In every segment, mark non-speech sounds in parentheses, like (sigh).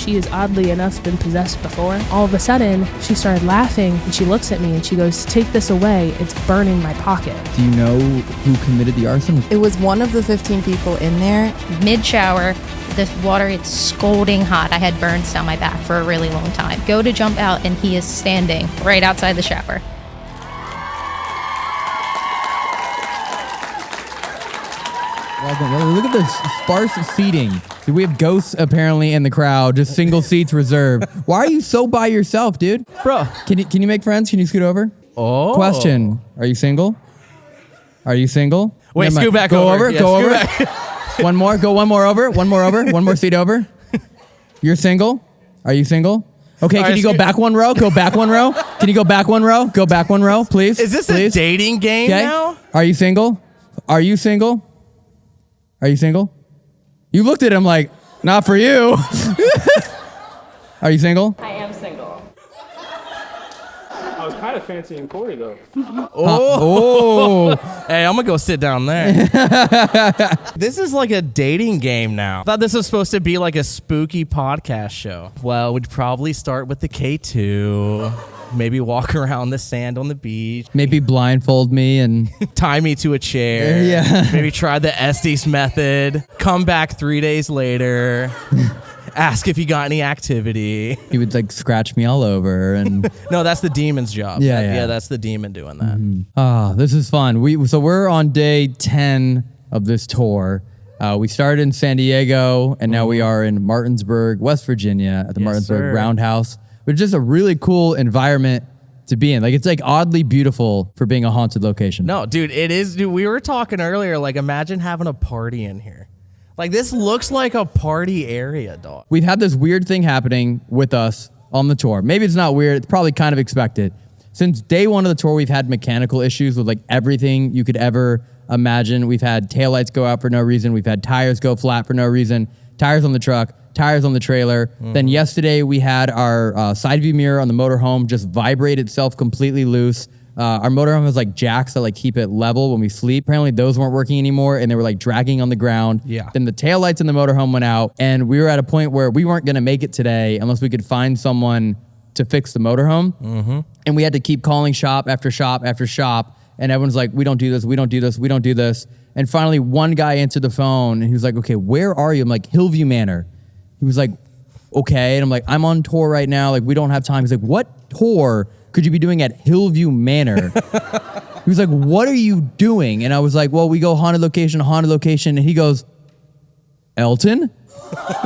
She has oddly enough been possessed before. All of a sudden, she started laughing and she looks at me and she goes, Take this away. It's burning my pocket. Do you know who committed the arson? It was one of the 15 people in there. Mid shower, the water it's scalding hot. I had burns down my back for a really long time. Go to jump out and he is standing right outside the shower. Look at this sparse seating. We have ghosts apparently in the crowd, just single seats reserved. Why are you so by yourself, dude? Bro. Can you can you make friends? Can you scoot over? Oh. Question: Are you single? Are you single? Wait, Never mind. scoot back go over. over. Yeah, go over. back. (laughs) one more. Go one more over. One more over. One more seat over. You're single. Are you single? Okay. All can right, you go back one row? Go back one row. Can you go back one row? Go back one row, please. Is this please? a dating game Okay. now? Are you single? Are you single? Are you single? You looked at him like, not for you. (laughs) Are you single? I am single. I was kind of fancying Corey though. (laughs) Oh. (laughs) Hey, I'm gonna go sit down there. this is like a dating game now. I thought this was supposed to be like a spooky podcast show. Well, we'd probably start with the K2. Maybe walk (laughs) around the sand on the beach. Maybe blindfold me and (laughs) Tie me to a chair. (laughs) Yeah. Maybe try the Estes method. Come back three days later. Ask if you got any activity. he would like scratch me all over and No, that's the demon's job. Yeah, That- yeah. yeah, that's the demon doing that. Ah, this is fun. We so we're on day ten of this tour. Uh, we started in San Diego, and now we are in Martinsburg, West Virginia, at the Yes, Martinsburg sir. Roundhouse, is just a really cool environment to be in. Like it's like oddly beautiful for being a haunted location. No, dude, it is. Dude, we were talking earlier. Like, imagine having a party in here. Like, this looks like a party area, dog. we've had this weird thing happening with us on the tour. Maybe it's not weird, it's probably kind of expected. Since day one of the tour, we've had mechanical issues with like everything you could ever imagine. We've had taillights go out for no reason, we've had tires go flat for no reason, tires on the truck, tires on the trailer. Then yesterday, we had our uh, side view mirror on the motorhome just vibrate itself completely loose. Uh, our motorhome has like jacks that like keep it level when we sleep. Apparently, those weren't working anymore, and they were like dragging on the ground. Yeah. Then the taillights in the motorhome went out, and we were at a point where we weren't going to make it today unless we could find someone to fix the motorhome. Mm-hmm. And we had to keep calling shop after shop after shop, and everyone's like, "We don't do this. We don't do this. We don't do this." And finally, one guy answered the phone, and he was like, "Okay, where are you?" I'm like, "Hillview Manor." He was like, "Okay," and I'm like, "I'm on tour right now. Like, we don't have time." He's like, "What tour could you be doing at Hillview Manor?" (laughs) He was like, "What are you doing?" And I was like, "Well, we go haunted location, haunted location." And he goes, "Elton." (laughs)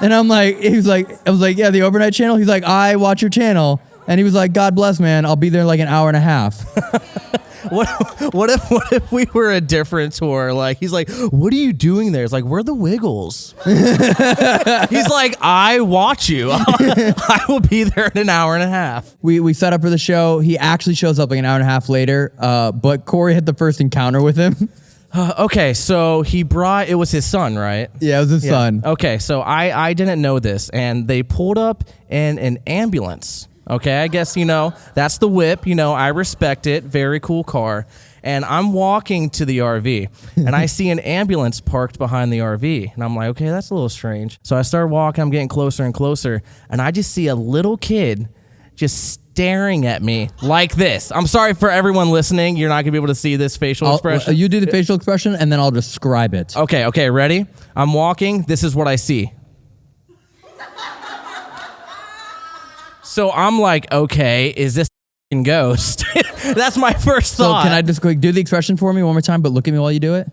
and I'm like, he was like, I was like, "Yeah, the overnight channel." He's like, "I watch your channel." And he was like, "God bless, man. I'll be there in like an hour and a half." (laughs) What, what if, what if we were a different tour? Like, he's like, "What are you doing there?" It's like, "We're the Wiggles." (laughs) he's like, "I watch you. (laughs) I will be there in an hour and a half." we we set up for the show. He actually shows up like an hour and a half later. Uh, but Corey had the first encounter with him. (laughs) Okay, so he brought. It was his son, right? yeah, it was his son. Okay, so I I didn't know this, and they pulled up in an ambulance. Okay, I guess you know that's the whip. You know, I respect it. Very cool car. And I'm walking to the RV, and I (laughs) see an ambulance parked behind the RV, and I'm like, okay, that's a little strange. So I start walking. I'm getting closer and closer, and I just see a little kid just staring at me like this. I'm sorry for everyone listening. You're not gonna be able to see this facial I'll- expression. you do the facial expression, and then I'll describe it. Okay, okay, ready? I'm walking. This is what I see. So I'm like, okay, is this a ghost? (laughs) That's my first So thought. can I just quick do the expression for me one more time, but look at me while you do it?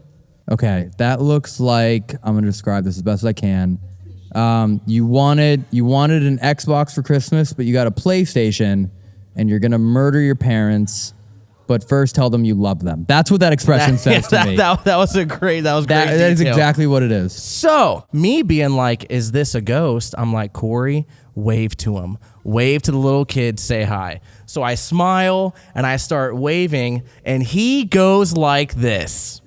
Okay, that looks like I'm gonna describe this as best as I can. Um, you wanted you wanted an Xbox for Christmas, but you got a PlayStation, and you're gonna murder your parents, but first tell them you love them. That's what that expression (laughs) says Yeah, to that, me. that, that was a great. That was That- great. that is exactly what it is. So me being like, is this a ghost? I'm like, Corey, wave to him. Wave to the little kid, say hi. So I smile and I start waving, and he goes like this.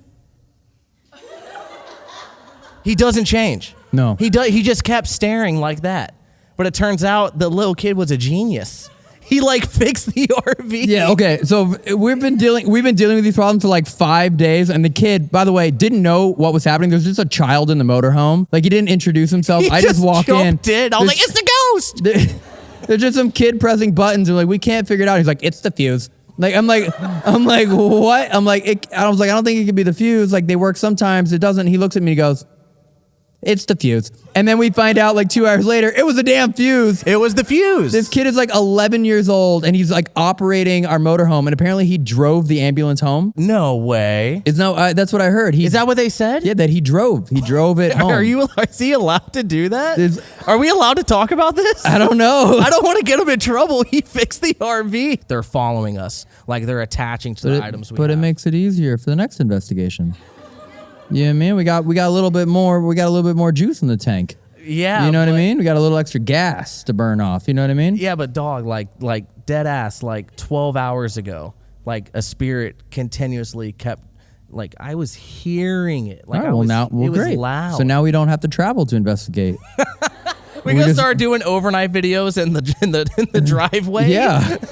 He doesn't change. No. He does he just kept staring like that. But it turns out the little kid was a genius. He like (laughs) fixed the RV. Yeah, okay. So we've been dealing we've been dealing with these problems for like five days, and the kid, by the way, didn't know what was happening. There's just a child in the motorhome. Like he didn't introduce himself. He I just, walked in. in. I was like, it's the ghost. (laughs) there- There's just some kid pressing buttons and like we can't figure it out. He's like, it's the fuse. Like I'm like (laughs) I'm like what? I'm like it, I was like I don't think it could be the fuse. Like they work sometimes. It doesn't. He looks at me. and He goes, it's the fuse. And then we find out like two hours later it was a damn fuse. It was the fuse. This kid is like 11 years old and he's like operating our motorhome and apparently he drove the ambulance home. no way. It's no, uh, that's what I heard. He, Is that what they said? Yeah, that he drove. He drove it (laughs) home. Are you? Is he allowed to do that? Is- Are we allowed to talk about this? I don't know. (laughs) I don't want to get him in trouble. (laughs) He fixed the RV. They're following us, like they're attaching to but the it, items we but it makes it easier for the next investigation. Yeah, man, we got we got a little bit more. We got a little bit more juice in the tank. yeah, you know what I mean? We got a little extra gas to burn off. You know what I mean? Yeah, but dog, like like dead ass, like twelve hours ago, like a spirit continuously kept. Like I was hearing it. Like All right, I well was, now, well, it was great. loud. So now we don't have to travel to investigate. (laughs) we we gonna just- start doing overnight videos in the in the in the (laughs) driveway. yeah. (laughs)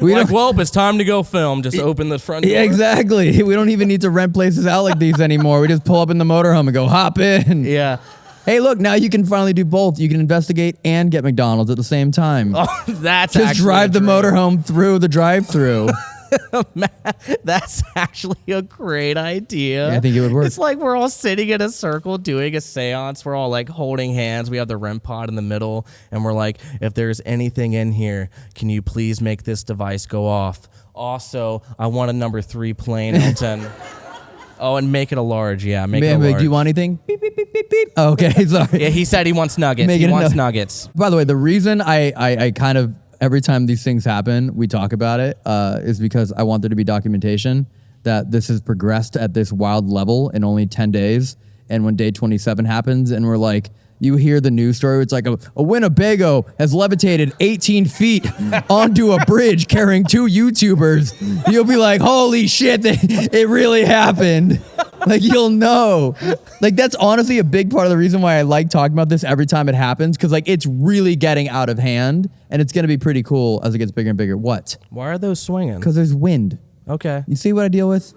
We like, well, it's time to go film. Just open the front door. yeah, exactly. (laughs) We don't even need to rent places out like these anymore. We just pull up in the motorhome and go hop in. Yeah. Hey, look, now you can finally do both. You can investigate and get McDonald's at the same time. Oh, (laughs) that's Just drive the motorhome through the drive-through. (laughs) (laughs) That's actually a great idea. Yeah, I think it would work. It's like we're all sitting in a circle doing a seance. We're all like holding hands. We have the REM pod in the middle, and we're like, if there's anything in here, can you please make this device go off? Also, I want a number three plain, Elton. (laughs) oh, and make it a large. Yeah, make Man, it a large. do you want anything? Beep, beep, beep, beep, beep. (laughs) Okay, sorry. yeah, he said he wants nuggets. Make he wants nug- nuggets. By the way, the reason I, I, I kind of every time these things happen, we talk about it, uh, is because I want there to be documentation that this has progressed at this wild level in only 10 days. And when day 27 happens, and we're like, you hear the news story, it's like a, a Winnebago has levitated 18 feet (laughs) onto a bridge carrying two YouTubers. You'll be like, holy shit, it really happened. Like, you'll know. Like, that's honestly a big part of the reason why I like talking about this every time it happens, because, like, it's really getting out of hand, and it's going to be pretty cool as it gets bigger and bigger. What? Why are those swinging? Because there's wind. Okay. You see what I deal with?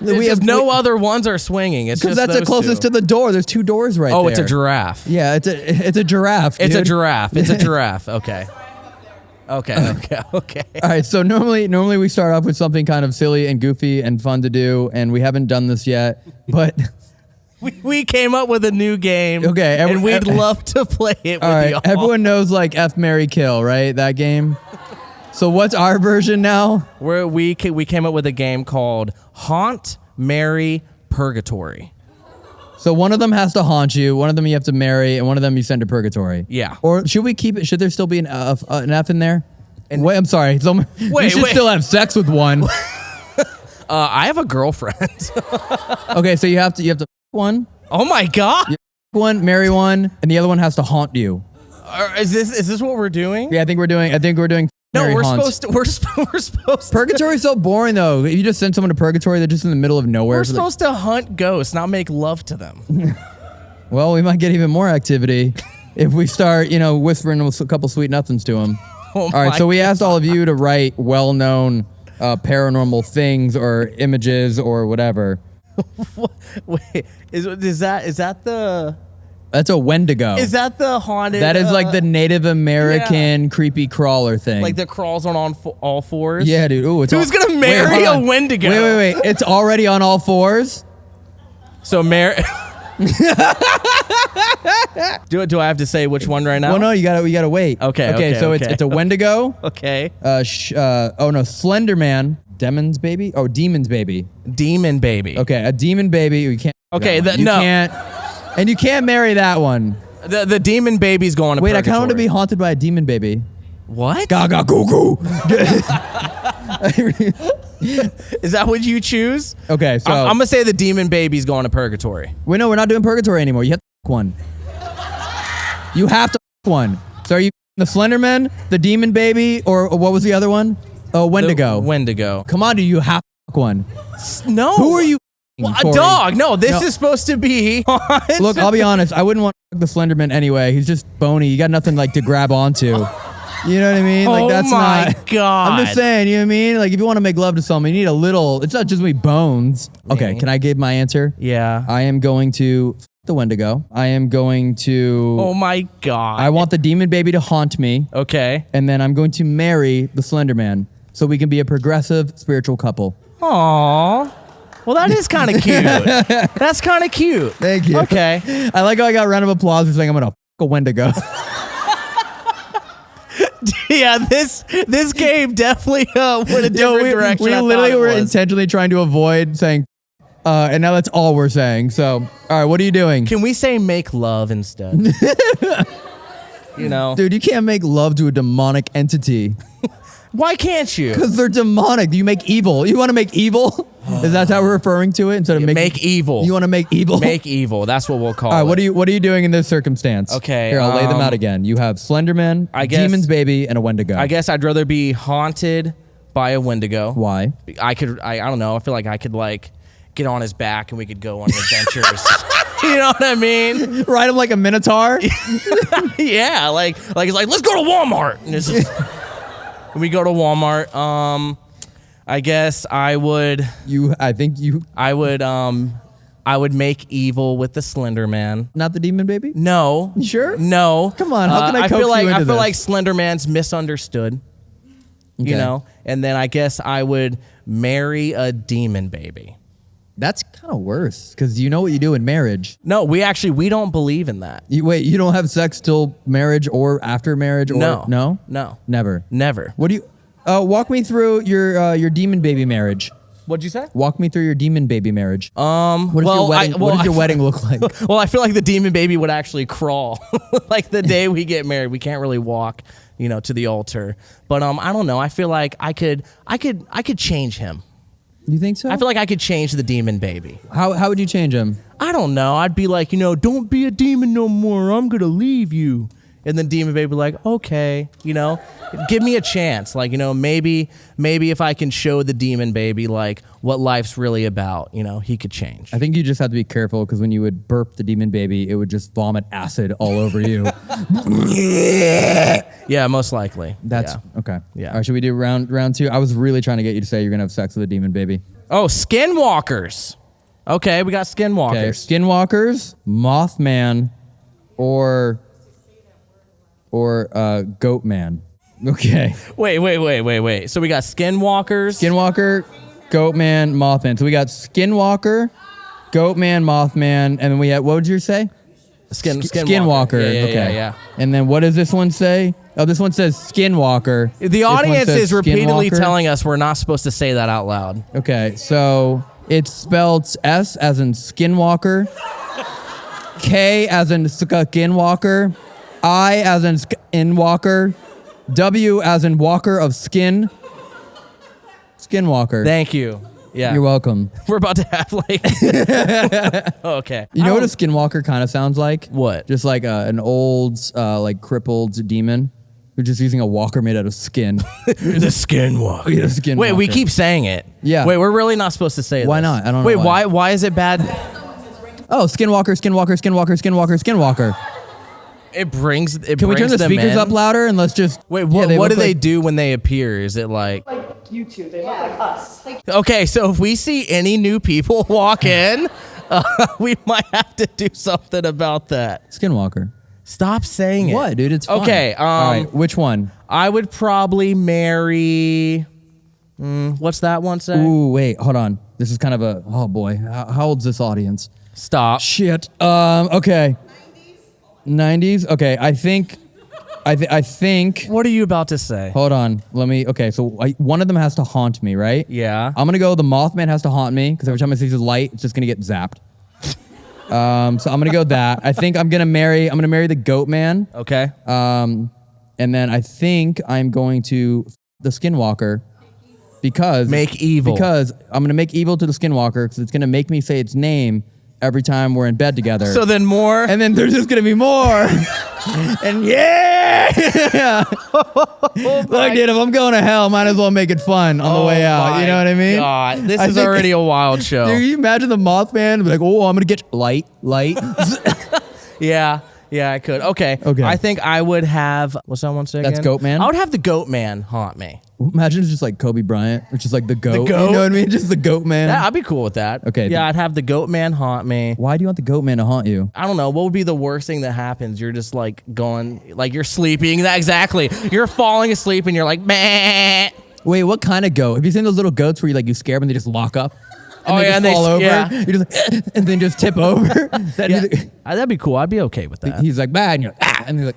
We have no other ones are swinging. It's Because that's the closest two. to the door. There's two doors right Oh, there. it's a giraffe. Yeah, it's a it's a giraffe. It's a giraffe. It's a (laughs) giraffe. Okay. Okay. Okay. (laughs) Okay. All right, so normally normally we start off with something kind of silly and goofy and fun to do, and we haven't done this yet. (laughs) But We, we came up with a new game. Okay, every- and we'd every- love to play it all with right, everyone knows like F Marry Kill, right? That game. So what's our version now? Where we ca- we came up with a game called Haunt, Marry, Purgatory. So one of them has to haunt you, one of them you have to marry, and one of them you send to purgatory. Yeah. Or should we keep it? Should there still be an F, uh, an F in there? And wait, I'm sorry. So (laughs) you should wait. still have sex with one. (laughs) Uh, I have a girlfriend. (laughs) okay, so you have to you have to one, oh my god! one, marry one, and the other one has to haunt you. Are- Is this is this what we're doing? Yeah, I think we're doing. I think we're doing. No, we're haunts. supposed to. We're, sp- (laughs) we're supposed. To, Purgatory's so boring though. If you just send someone to purgatory, they're just in the middle of nowhere. we're for the- supposed to hunt ghosts, not make love to them. (laughs) well, we might get even more activity if we start, you know, whispering a couple sweet nothings to them. (laughs) Oh all right, so we asked all of you to write well-known uh, paranormal things or images or whatever. Wait, is is that is that the That's a Wendigo. is that the haunted? that is like uh, the Native American creepy crawler thing. like that crawls on on all fours. yeah, dude. Ooh, it's Who's all- gonna marry hold a. Wendigo? Wait, wait, wait. It's already on all fours. So Mary. (laughs) do do I have to say which one right now? Well, no, you gotta, you gotta wait. Okay, Okay. okay, so it's okay. it's a Wendigo. (laughs) Okay. Uh, sh- uh, oh no, Slender Man, Demon's baby. Oh, Demon's baby. Demon baby. Okay, a demon baby. You can't. Okay, that the- you no. can't. And you can't marry that one. The the demon baby's going to Wait, I kind of want to be haunted by a demon baby. What? Gaga goo goo. (laughs) Is that what you choose? okay, so I'm, I'm gonna say the demon baby's going to purgatory. wait, no, we're not doing purgatory anymore. You have to f- one. You have to f- one. So are you the Slenderman, the demon baby, or, what was the other one? Oh, Wendigo. The Wendigo. Come on, do you have to one? No. Who are you? Well, a dog. No, this No. is supposed to be. (laughs) Look, I'll be honest. I wouldn't want the Slenderman anyway. He's just bony. You got nothing like to grab onto. You know what I mean? Like oh that's my not. god! I'm just saying. You know what I mean? Like if you want to make love to someone, you need a little. It's not just me bones. Okay, can I give my answer? Yeah. I am going to the Wendigo. I am going to. oh my god. I want the demon baby to haunt me, Okay. and then I'm going to marry the Slender Man, so we can be a progressive spiritual couple. Aw. Well, that is kind of cute. (laughs) That's kind of cute. Thank you. Okay. I like how I got a round of applause for saying I'm gonna f- a Wendigo. (laughs) yeah, this this game definitely uh, went a different Yo, we, direction. we I literally thought it were was. intentionally trying to avoid saying, uh, and now that's all we're saying. So, all right, what are you doing? Can we say make love instead? (laughs) you know, Dude, you can't make love to a demonic entity why can't you? because they're demonic. You make evil. You want to make evil? (sighs) Is that how we're referring to it instead of make, Make evil. You want to make evil? Make evil. That's what we'll call All right, it. what are you what are you doing in this circumstance? Okay, here I'll lay them um, out again. You have Slenderman, I guess- Demon's Baby, and a Wendigo. I guess I'd rather be haunted by a Wendigo. Why? I could. I, I don't know. I feel like I could like get on his back and we could go on adventures. (laughs) (laughs) you know what I mean? Ride him like a minotaur. (laughs) yeah. Like like it's like let's go to Walmart. And it's just, we go to Walmart. Um, I guess I would. you, I think you, I would. Um, I would make evil with the Slender Man. not the Demon Baby. No. You sure? No. Come on, how can I I coax feel like I feel this? like Slender Man's misunderstood. Okay. You know, and then I guess I would marry a demon baby. That's kind of worse because you know what you do in marriage. No, we actually we don't believe in that. You wait, you don't have sex till marriage or after marriage or No. no, No. never. Never. What do you? Uh, walk me through your uh, your demon baby marriage. What'd you say? Walk me through your demon baby marriage. Um, what does well, your wedding? I, what well, does your I- wedding look (laughs) like? Well, I feel like the demon baby would actually crawl. (laughs) like the day we get married, we can't really walk, you know, to the altar. But um, I don't know. I feel like I could, I could, I could change him. You think so? I feel like I could change the demon baby. how how would you change him? I don't know. I'd be like, you know, don't be a demon no more. I'm gonna leave you. And then demon baby like, okay, you know, give me a chance. Like, you know, maybe maybe if I can show the demon baby like what life's really about, you know, he could change. I think you just have to be careful because when you would burp the demon baby, it would just vomit acid all over you. (laughs) (laughs) Yeah, most likely. That's Yeah. okay. Yeah. All right, should we do round round two? I was really trying to get you to say you're gonna have sex with a demon baby. Oh, skinwalkers. Okay, we got skinwalkers. Okay, skinwalkers, Mothman, or or uh, Goat Man. Okay, Wait, wait, wait, wait, wait. So we got skinwalkers. Skinwalker, Goat Man, Mothman. So we got Skinwalker, Goat Man, Mothman, and then we had what would you say? Skin, Sk- Skinwalker. Yeah, yeah, okay. yeah, yeah. And then what does this one say? Oh, this one says Skinwalker. The audience is repeatedly Skinwalker. telling us we're not supposed to say that out loud. Okay, so it's spelled S as in Skinwalker, K as in Skinwalker, I as in in walker, W as in Walker of Skin. Skinwalker. Thank you. Yeah. You're welcome. (laughs) We're about to have like. (laughs) okay. You know what a Skinwalker kind of sounds like? What? Just like uh, an old, uh, like crippled demon who's just using a walker made out of skin. (laughs) the skinwalker. Yeah, the Wait, we keep saying it. Yeah. Wait, we're really not supposed to say it. Why not? I don't know Wait, why. why? Why is it bad? oh, Skinwalker, Skinwalker, Skinwalker, Skinwalker, Skinwalker. It brings. It Can we turn brings the them speakers in. up louder and let's just Wait, Yeah, what, they what do look they like- do when they appear? Is it like Like You two, they look like us. okay? So if we see any new people (laughs) walk in, (laughs) uh, we might have to do something about that. Skinwalker. Stop saying it. What, dude? It's fine. Okay, All um, right. Which one? I would probably marry. Mm, what's that one say? Ooh, wait. Hold on. This is kind of a. Oh boy. How, how old's this audience? Stop. Shit. Um. Okay. 90s. Okay. I think. I th- I think. What are you about to say? Hold on. Let me. Okay. So I, one of them has to haunt me, right? Yeah. I'm gonna go. The Mothman has to haunt me because every time I see his light, it's just gonna get zapped. Um. So I'm gonna go that. I think I'm gonna marry. I'm gonna marry the Goat Man. Okay. Um, and then I think I'm going to f- the Skinwalker because Make evil. because I'm gonna make evil to the Skinwalker because it's gonna make me say its name every time we're in bed together. so then more. and then there's just gonna be more. (laughs) and yeah, oh look, dude, if I'm going to hell, might as well make it fun on the oh way out. You know what I mean? Oh God, this I is already a wild (laughs) show. Dude, you imagine the Mothman be like, "Oh, I'm gonna get light, light." (laughs) yeah. Yeah, I could. Okay. Okay. I think I would have. What's that one say That's again? Goat Man? I would have the Goat Man haunt me. Imagine it's just like Kobe Bryant, which is like the goat. The goat? You know what I mean? Just the goat man. Yeah, I'd be cool with that. Okay. Yeah, I'd have the Goat Man haunt me. Why do you want the goat man to haunt you? I don't know. What would be the worst thing that happens? You're just like going, like you're sleeping. That exactly. You're falling asleep and you're like, meh. Wait, what kind of goat? Have you seen those little goats where you like you scare them and they just lock up? And Oh, they yeah, just and they fall s- over. yeah. (laughs) Just and then just tip over. (laughs) That (laughs) Yeah, is- Uh, that'd be cool. I'd be okay with that. he's like bad, and you're like, ah, and he's like,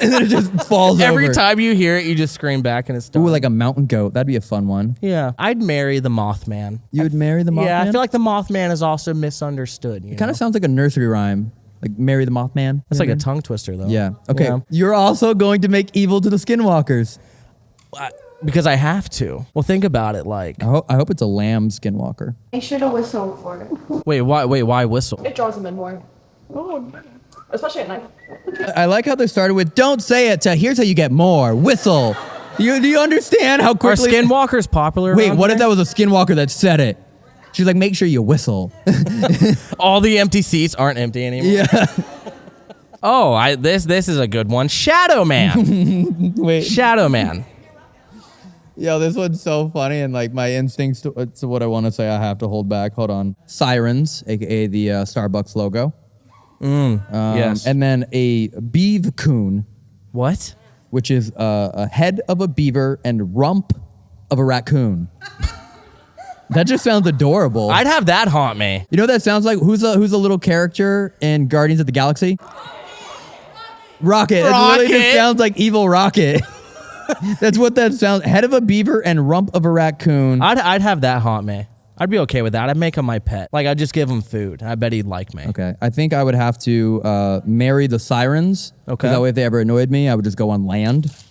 and then it just falls over. Every over. time you hear it, you just scream back and it's done. Ooh, like a mountain goat. That'd be a fun one. yeah, I'd marry the Mothman. You would marry the Mothman? Yeah, I feel like the Mothman is also misunderstood. You it kind of sounds like a nursery rhyme, like marry the Mothman. You like a tongue twister, though. Yeah. Okay. Yeah. You're also going to make evil to the skinwalkers. Because I have to. Well, think about it. Like, I, ho- I hope it's a lamb skinwalker. Make sure to whistle for it. (laughs) wait, why? Wait, why whistle? It draws them in more. Oh, especially at night. I like how they started with "Don't say it." To here's how you get more. Whistle. You do you understand how Are quickly? skinwalkers popular? Wait, around what if here? that was a skinwalker that said it? She's like, make sure you whistle. (laughs) all the empty seats aren't empty anymore? yeah. (laughs) Oh, I this this is a good one. Shadow Man. Wait. Shadow Man. Yo, this one's so funny, and like my instincts to, to what I want to say, I have to hold back. Hold on. Sirens, aka the uh, Starbucks logo. Um, yes. And then a beav coon, What? which is uh, a head of a beaver and rump of a raccoon. (laughs) that just sounds adorable. I'd have that haunt me. You know what that sounds like? Who's a who's a little character in Guardians of the Galaxy? Rocket. It literally just Rocket. sounds like evil Rocket. (laughs) That's what that sounds. Head of a beaver and rump of a raccoon. I'd I'd have that haunt me. I'd be okay with that. I'd make him my pet. Like I'd just give him food. I bet he'd like me. okay, I think I would have to uh, marry the sirens. Okay. That way, if they ever annoyed me, I would just go on land. (laughs)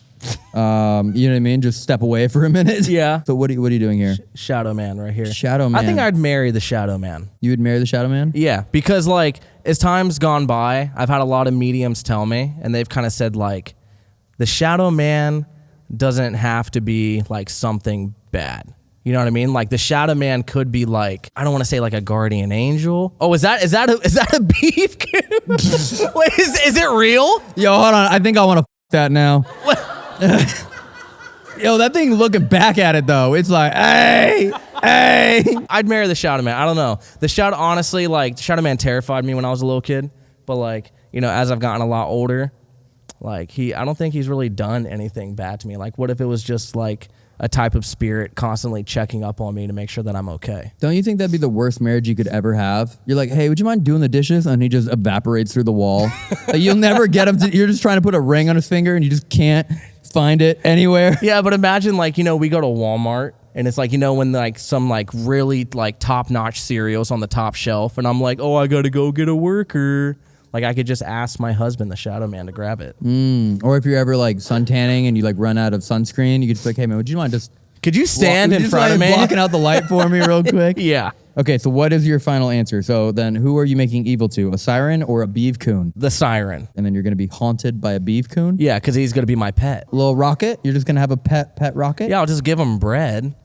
Um, you know what I mean? Just step away for a minute. Yeah. (laughs) So what are you, what are you doing here? Shadow Man right here. Shadow Man. I think I'd marry the Shadow Man. You would marry the Shadow Man? Yeah, because like as time's gone by, I've had a lot of mediums tell me, and they've kind of said like, the Shadow Man doesn't have to be like something bad. You know what I mean? Like the Shadow Man could be like I don't want to say like a guardian angel. Oh, is that is that a, is that a (laughs) beef? Wait, is is it real? Yo, hold on. I think I want to f- that now. (laughs) Yo, that thing looking back at it though, it's like, hey, hey. I'd marry the Shadow Man. I don't know. The Shadow, honestly, like the Shadow Man terrified me when I was a little kid. But like, you know, as I've gotten a lot older, like he, I don't think he's really done anything bad to me. Like, what if it was just like a type of spirit constantly checking up on me to make sure that I'm okay? Don't you think that'd be the worst marriage you could ever have? You're like, hey, would you mind doing the dishes? And he just evaporates through the wall. (laughs) Like, you'll never get him to, you're just trying to put a ring on his finger and you just can't find it anywhere. (laughs) Yeah, but imagine like you know we go to Walmart. And it's like you know when like some like really like top notch cereals on the top shelf, and I'm like, oh, I gotta go get a worker. Like I could just ask my husband, the Shadow Man, to grab it. Mm. Or if you're ever like suntanning and you like run out of sunscreen, you could just be like, hey man, would you mind just Could you stand walk- in front of me? blocking out the light for me (laughs) real quick? yeah. Okay, so what is your final answer? So then who are you making evil to? A siren or a beef coon? The siren. And then you're gonna be haunted by a beef coon? Yeah, because he's gonna be my pet. Little rocket? You're just gonna have a pet pet rocket? Yeah, I'll just give him bread.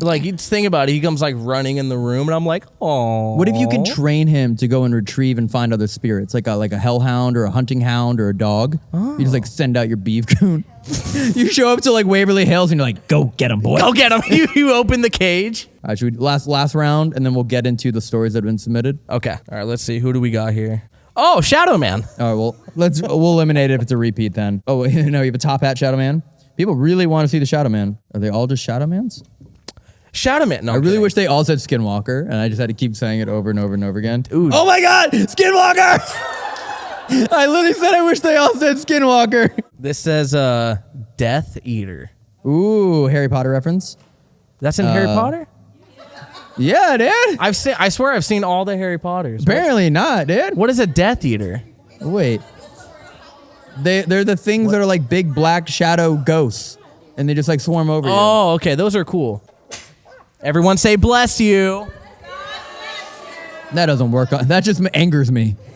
Like you think about it, he comes like running in the room, and I'm like, oh. What if you could train him to go and retrieve and find other spirits, like a like a hellhound or a hunting hound or a dog? You just like oh. send out your beef coon. (laughs) you show up to like Waverly Hills and you're like, "Go get him, boy!" Go get him. (laughs) you, you open the cage. All right, should we last last round and then we'll get into the stories that have been submitted. Okay. All right. Let's see. Who do we got here? Oh, Shadow Man. All right, well let's we'll eliminate it if it's a repeat then. Oh wait, (laughs) no, you have a top hat Shadow Man. People really want to see the Shadow Man. Are they all just Shadow Mans? Shadow Man. No, I I'm really kidding. wish they all said Skinwalker, and I just had to keep saying it over and over and over again. Ooh. Oh my God, Skinwalker! (laughs) I literally said I wish they all said Skinwalker. this says uh, Death Eater. Ooh, Harry Potter reference. That's in Harry Potter. Yeah, dude. I've seen. I swear, I've seen all the Harry Potters. What- Apparently not, dude. What is a Death Eater? Wait. They they're the things that are like big black shadow ghosts, and they just like swarm over you. Oh, okay. Those are cool. Everyone say bless you. That doesn't work. That just angers me. (laughs)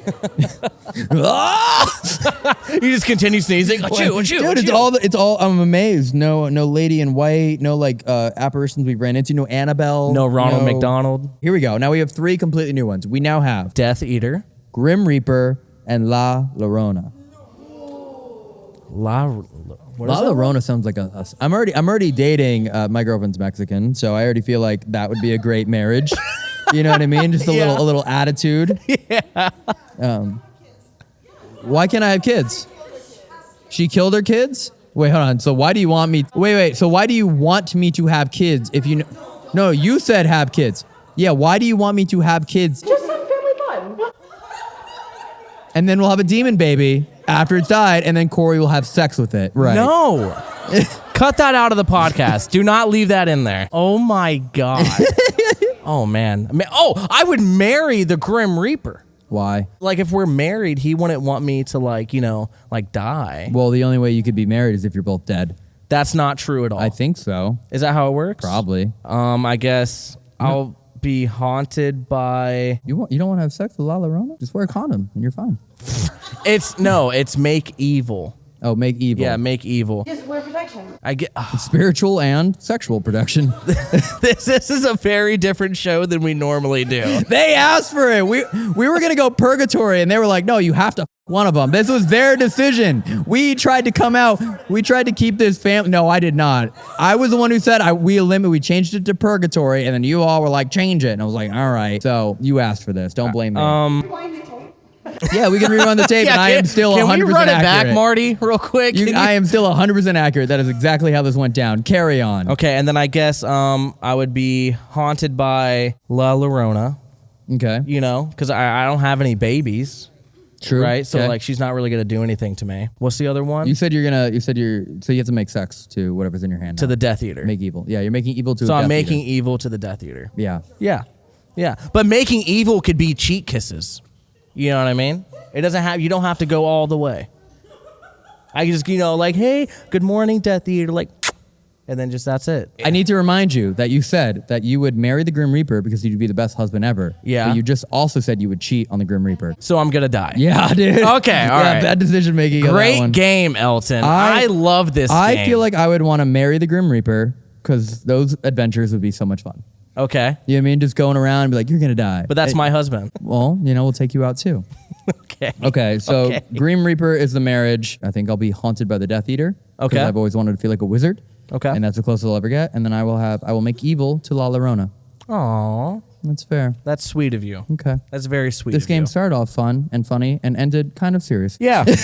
Ah! (laughs) You just continue sneezing. Achoo, achoo, Dude, it's achoo. all the, it's all. I'm amazed. No, no lady in white. No like uh, apparitions we ran into. No Annabelle. No Ronald McDonald. Here we go. Now we have three completely new ones. We now have Death Eater. Grim Reaper, and La Llorona. La, what La is it? Llorona sounds like a, a. I'm already I'm already dating. Uh, my girlfriend's Mexican, so I already feel like that would be a great marriage. (laughs) you know what I mean? Just a Yeah. little a little attitude. (laughs) Yeah. Um, why can't I have kids? She killed her kids. Wait, hold on. So why do you want me? Wait, wait. So why do you want me to have kids if you? kn- No, you said have kids. Yeah. Why do you want me to have kids? Just some family fun. And then we'll have a demon baby after it's died, and then Corey will have sex with it. Right. No. (laughs) Cut that out of the podcast. Do not leave that in there. Oh my god. (laughs) oh man. Oh, I would marry the Grim Reaper. Why? Like if we're married, he wouldn't want me to like, you know, like die. Well, the only way you could be married is if you're both dead. That's not true at all. I think so. Is that how it works? Probably. Um, I guess I'll be haunted by You want, you don't want to have sex with La Llorona? Just wear a condom and you're fine. It's no, it's make evil. Oh, make evil. Yeah, make evil. Just wear protection. I get ugh, Spiritual and sexual protection. (laughs) this. This is a very different show than we normally do. (laughs) they asked for it. We we were gonna go purgatory, and they were like, "No, you have to one of them." This was their decision. We tried to come out. We tried to keep this family. No, I did not. I was the one who said I we limit. We changed it to purgatory, and then you all were like, "Change it," and I was like, "All right." So you asked for this. Don't blame me. Um, Wind the tape. Yeah, we can rerun the tape, (laughs) and I am still Can 100 we percent run it accurate. back, Marty, real quick? You, I am still 100% accurate. That is exactly how this went down. Carry on. okay, and then I guess um I would be haunted by La Llorona. Okay. You know, because I, I don't have any babies. True. Right, so Okay. like she's not really gonna do anything to me. What's the other one? you said you're gonna. You said you're. So you have to make sex to whatever's in your hand. to now. the Death Eater. make evil. Yeah, you're making evil to. so I'm making Eater. evil to the Death Eater. Yeah. Yeah. Yeah. But making evil could be cheat kisses. You know what I mean? It doesn't have you don't have to go all the way. I just, you know, like, hey, good morning, Death Eater, like and then just that's it. I need to remind you that you said that you would marry the Grim Reaper because you'd be the best husband ever. Yeah. But you just also said you would cheat on the Grim Reaper. So I'm gonna die. Yeah, (laughs) dude. Okay, all yeah, right. Bad decision making. Great game, Elton. I- I, love this I game. feel like I would want to marry the Grim Reaper because those adventures would be so much fun. Okay. You know what I mean? Just going around and be like, you're gonna die. But that's Hey, my husband. Well, you know, we'll take you out too. Okay. Okay, so Okay. Grim Reaper is the marriage. I think I'll be haunted by the Death Eater. 'cause Okay. I've always wanted to feel like a wizard. Okay. And that's the closest I'll ever get. And then I will have I will make evil to La Llorona. Aw. That's fair. That's sweet of you. Okay. That's very sweet. This of game you. started off fun and funny and ended kind of serious. Yeah. (laughs)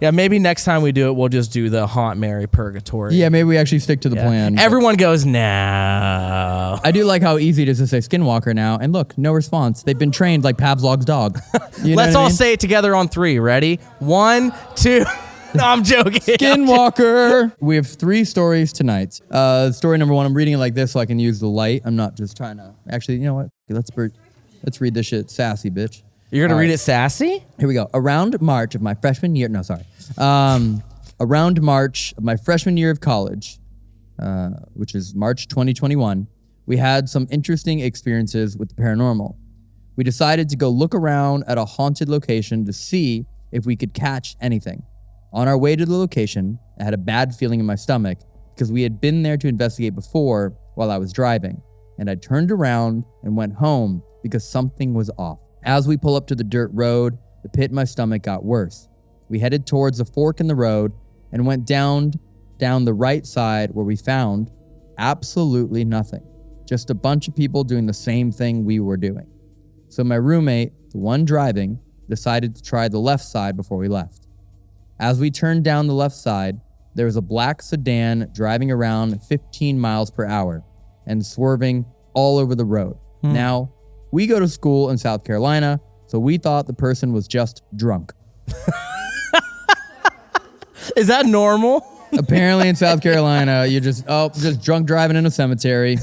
yeah, maybe next time we do it, we'll just do the haunt Marry purgatory. Yeah, maybe we actually stick to the Yeah. plan. Everyone goes, no. I do like how easy it is to say Skinwalker now. And look, no response. They've been trained like Pavlov's dog. (laughs) You know Let's what I all mean? say it together on three. Ready? One, two. (laughs) no, I'm joking. (laughs) Skinwalker. we have three stories tonight. Uh, story number one. I'm reading it like this so I can use the light. I'm not just trying to. Actually, you know what? Let's let's read this shit sassy, bitch. You're gonna All read right. it sassy? Here we go. Around March of my freshman year. No, sorry. Um, around March of my freshman year of college, uh, which is March 2021, we had some interesting experiences with the paranormal. We decided to go look around at a haunted location to see if we could catch anything. On our way to the location, I had a bad feeling in my stomach because we had been there to investigate before while I was driving, and I turned around and went home because something was off. As we pull up to the dirt road, the pit in my stomach got worse. We headed towards the fork in the road and went down down the right side where we found absolutely nothing. Just a bunch of people doing the same thing we were doing. So my roommate, the one driving, decided to try the left side before we left. As we turned down the left side, there was a black sedan driving around 15 miles per hour and swerving all over the road. Hmm. Now, we go to school in South Carolina, so we thought the person was just drunk. Is that normal? Apparently in South Carolina, you're just oh, just drunk driving in a cemetery.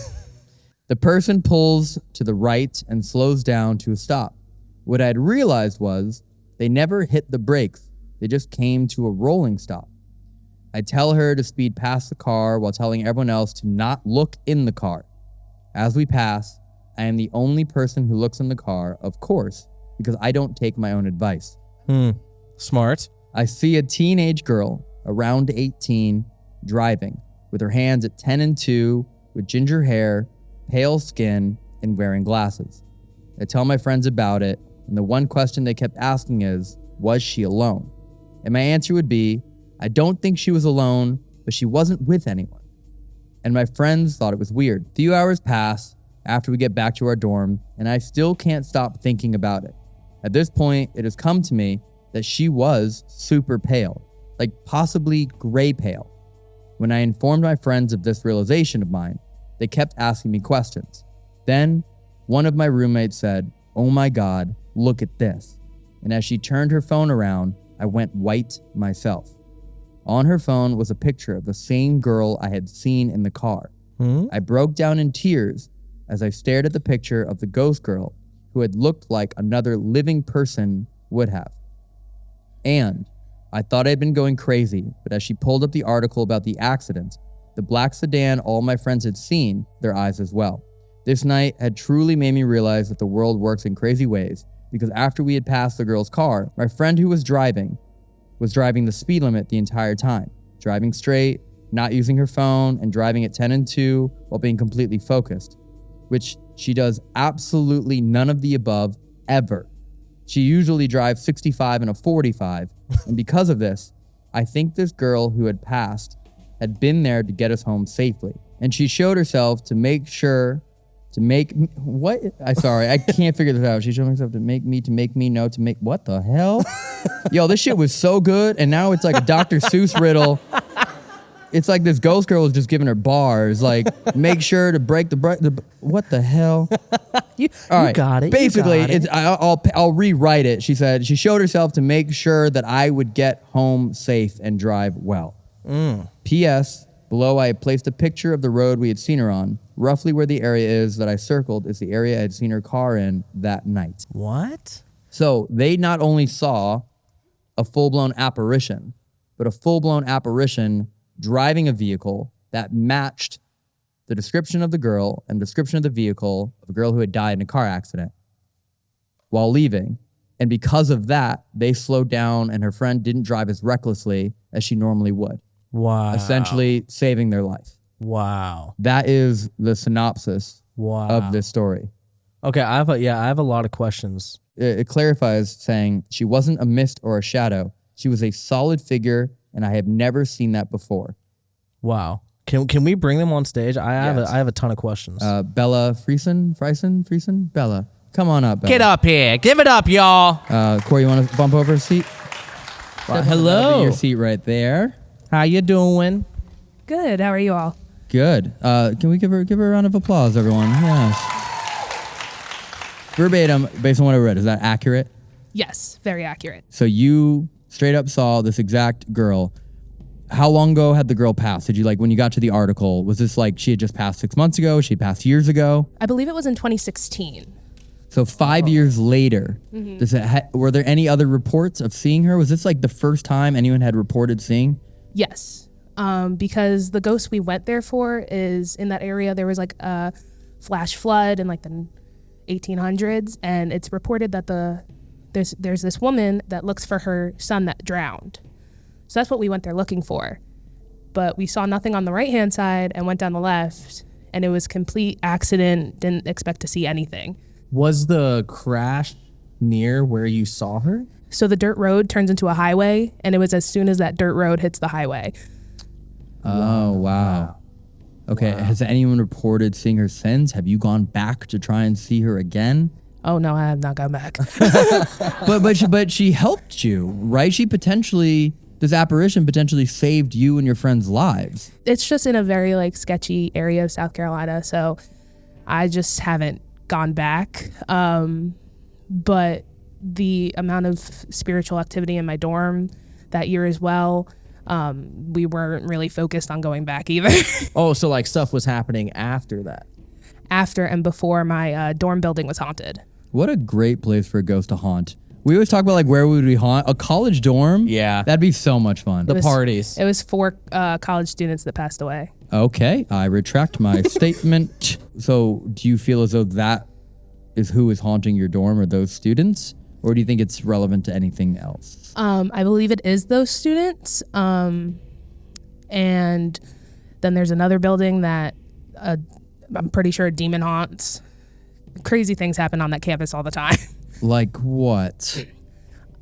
The person pulls to the right and slows down to a stop. What I'd realized was they never hit the brakes. They just came to a rolling stop. I tell her to speed past the car while telling everyone else to not look in the car. As we pass, I am the only person who looks in the car, of course, because I don't take my own advice. Hmm. Smart. I see a teenage girl around 18 driving with her hands at 10 and 2 with ginger hair, pale skin, and wearing glasses. I tell my friends about it, and the one question they kept asking is, was she alone? And my answer would be I don't think she was alone, but she wasn't with anyone. And my friends thought it was weird. A few hours pass after we get back to our dorm, and I still can't stop thinking about it. At this point, it has come to me that she was super pale, like possibly gray pale. When I informed my friends of this realization of mine, they kept asking me questions. Then, one of my roommates said, Oh my God, look at this. And as she turned her phone around, I went white myself. On her phone was a picture of the same girl I had seen in the car. Hmm? I broke down in tears as I stared at the picture of the ghost girl who had looked like another living person would have. And I thought I'd been going crazy, but as she pulled up the article about the accident, the black sedan all my friends had seen, their eyes as well. This night had truly made me realize that the world works in crazy ways because after we had passed the girl's car, my friend who was driving was driving the speed limit the entire time, driving straight, not using her phone, and driving at 10 and 2 while being completely focused, which she does absolutely none of the above ever. She usually drives 65 and a 45, and because of this, I think this girl who had passed had been there to get us home safely. And she showed herself to make sure to make what I sorry, I can't figure this out. She showed herself to make me to make me know to make what the hell? (laughs) Yo, this shit was so good, and now it's like a Dr. Seuss riddle. It's like this ghost girl was just giving her bars, like (laughs) make sure to break the break the what the hell? (laughs) You, All you got it. Basically, got it. it's I, I'll I'll rewrite it. She said she showed herself to make sure that I would get home safe and drive well. Mm. P.S. Below, I placed a picture of the road we had seen her on. Roughly where the area is that I circled is the area I had seen her car in that night. what? So they not only saw a full blown apparition, but a full blown apparition driving a vehicle that matched the description of the girl and description of the vehicle of a girl who had died in a car accident while leaving. And because of that, they slowed down and her friend didn't drive as recklessly as she normally would, Wow. essentially saving their life. Wow. That is the synopsis Wow. of this story. Okay, I have a yeah, I have a lot of questions. it, it clarifies saying she wasn't a mist or a shadow. She was a solid figure, and I have never seen that before. Wow. Can can we bring them on stage? I have Yes. a, I have a ton of questions. Uh, Bella Friesen, Friesen, Friesen, Bella, come on up. Bella. Get up here. Give it up, y'all. Uh, Corey, you want to bump over a seat? Well, hello. your seat right there. How you doing? Good. How are you all? Good. Uh, can we give her give her a round of applause, everyone? Yes. Verbatim, based on what I read, is that accurate? Yes, very accurate. So you straight up saw this exact girl. How long ago had the girl passed? Did you like when you got to the article? Was this like she had just passed six months ago? She passed years ago? I believe it was in 2016. So five years later, does it ha- were there any other reports of seeing her? Was this like the first time anyone had reported seeing? Yes, um, because the ghost we went there for is in that area. There was like a flash flood in like the 1800s, and it's reported that the there's there's this woman that looks for her son that drowned. So that's what we went there looking for. But we saw nothing on the right hand side and went down the left, and it was complete accident. Didn't expect to see anything. Was the crash near where you saw her? So the dirt road turns into a highway, and it was as soon as that dirt road hits the highway. Oh wow. Okay. Has anyone reported seeing her since? Have you gone back to try and see her again? Oh no, I have not gone back. (laughs) but but she, but she helped you, right? She potentially this apparition potentially saved you and your friends' lives. it's just in a very like sketchy area of South Carolina, so I just haven't gone back. Um, but the amount of spiritual activity in my dorm that year as well, um, we weren't really focused on going back either. (laughs) Oh, so like stuff was happening after that. After and before my uh, dorm building was haunted. What a great place for a ghost to haunt. We always talk about like where would we haunt? A college dorm? Yeah. That'd be so much fun. The was- parties. It was four uh, college students that passed away. okay, I retract my (laughs) statement. So, do you feel as though that is who is haunting your dorm or those students? Or do you think it's relevant to anything else? Um, I believe it is those students. Um, and then there's another building that uh, I'm pretty sure a demon haunts. Crazy things happen on that campus all the time. (laughs) Like what?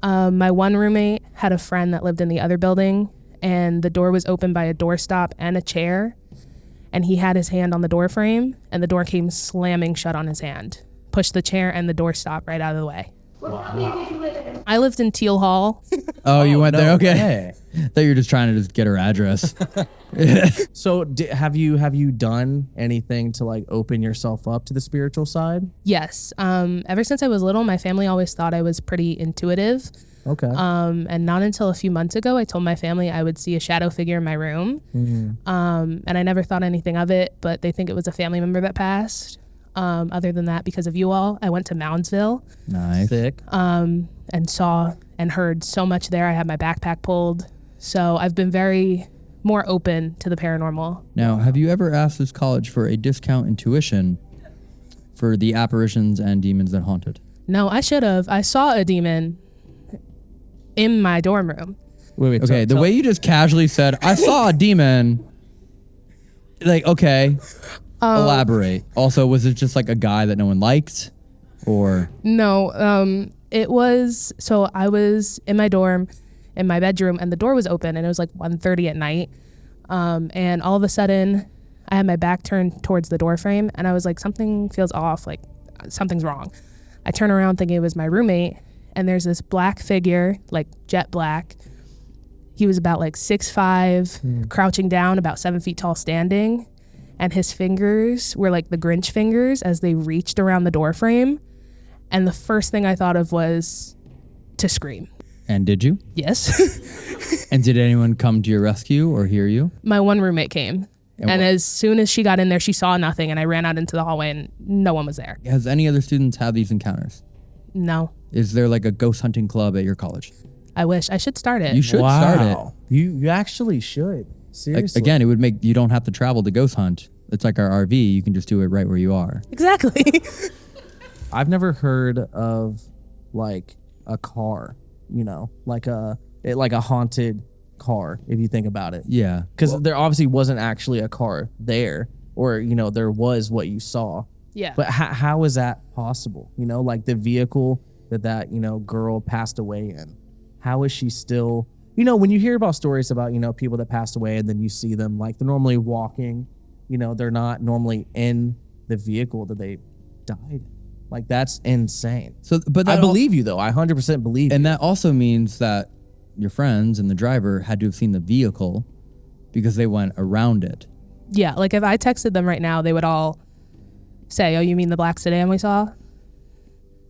Um, my one roommate had a friend that lived in the other building, and the door was opened by a doorstop and a chair. And he had his hand on the door frame, and the door came slamming shut on his hand. Pushed the chair and the doorstop right out of the way. What building did you live in? I lived in Teal Hall. (laughs) Oh, you went there? no Okay. way. (laughs) Thought you were just trying to just get her address. (laughs) So di- have you have you done anything to like open yourself up to the spiritual side? yes. Um, ever since I was little, my family always thought I was pretty intuitive. Okay. Um, and not until a few months ago, I told my family I would see a shadow figure in my room. Um, and I never thought anything of it, but they think it was a family member that passed. Um, other than that, because of you all, I went to Moundsville nice. Sick. um, and saw and heard so much there. I had my backpack pulled. So I've been very more open to the paranormal. Now, have you ever asked this college for a discount in tuition for the apparitions and demons that haunted? No, I should have. I saw a demon in my dorm room. Wait, wait. Okay, the way you just casually said, I saw a demon. Like, okay. Elaborate. Also, was it just like a guy that no one liked? Or No, um, it was so I was in my dorm, in my bedroom, and the door was open, and it was like 1.30 at night. Um, and all of a sudden, I had my back turned towards the door frame, and I was like, something feels off, like something's wrong. I turn around thinking it was my roommate, and there's this black figure, like jet black. He was about like six five, crouching down, about seven feet tall, standing, and his fingers were like the Grinch fingers as they reached around the door frame. And the first thing I thought of was to scream. and did you? Yes. (laughs) And did anyone come to your rescue or hear you? My one roommate came. And And, as soon as she got in there, she saw nothing. And I ran out into the hallway and no one was there. Has any other students had these encounters? No. Is there like a ghost hunting club at your college? I wish I should start it. You should start it. You you actually should. Like, Seriously. again, it would make you don't have to travel to ghost hunt. It's like our RV. You can just do it right where you are. exactly. (laughs) I've never heard of like a car, you know, like a it, like a haunted car if you think about it. Yeah. Cuz there obviously wasn't actually a car there or you know there was what you saw. yeah. But how, how is that possible? You know, like the vehicle that that, you know, girl passed away in. How is she still you know, when you hear about stories about, you know, people that passed away and then you see them like they're normally walking, you know, they're not normally in the vehicle that they died in. Like that's insane. So, but I that al- believe you though. I 100% believe and you. that also means that your friends and the driver had to have seen the vehicle because they went around it. yeah. Like if I texted them right now, they would all say, Oh, you mean the black sedan we saw?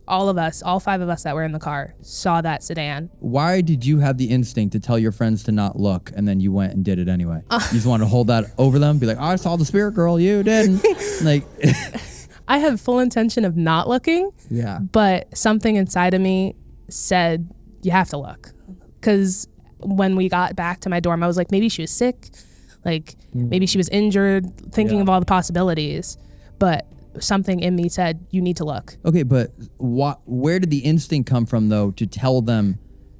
All of us, all five of us that were in the car, saw that sedan. Why did you have the instinct to tell your friends to not look and then you went and did it anyway? Uh. you just wanted to hold that over them, be like, oh, I saw the spirit girl, you didn't. (laughs) like, (laughs) I had full intention of not looking. Yeah. but something inside of me said you have to look because when we got back to my dorm i was like maybe she was sick like mm. maybe she was injured thinking Yeah. of all the possibilities but something in me said you need to look okay, but what, where did the instinct come from though to tell them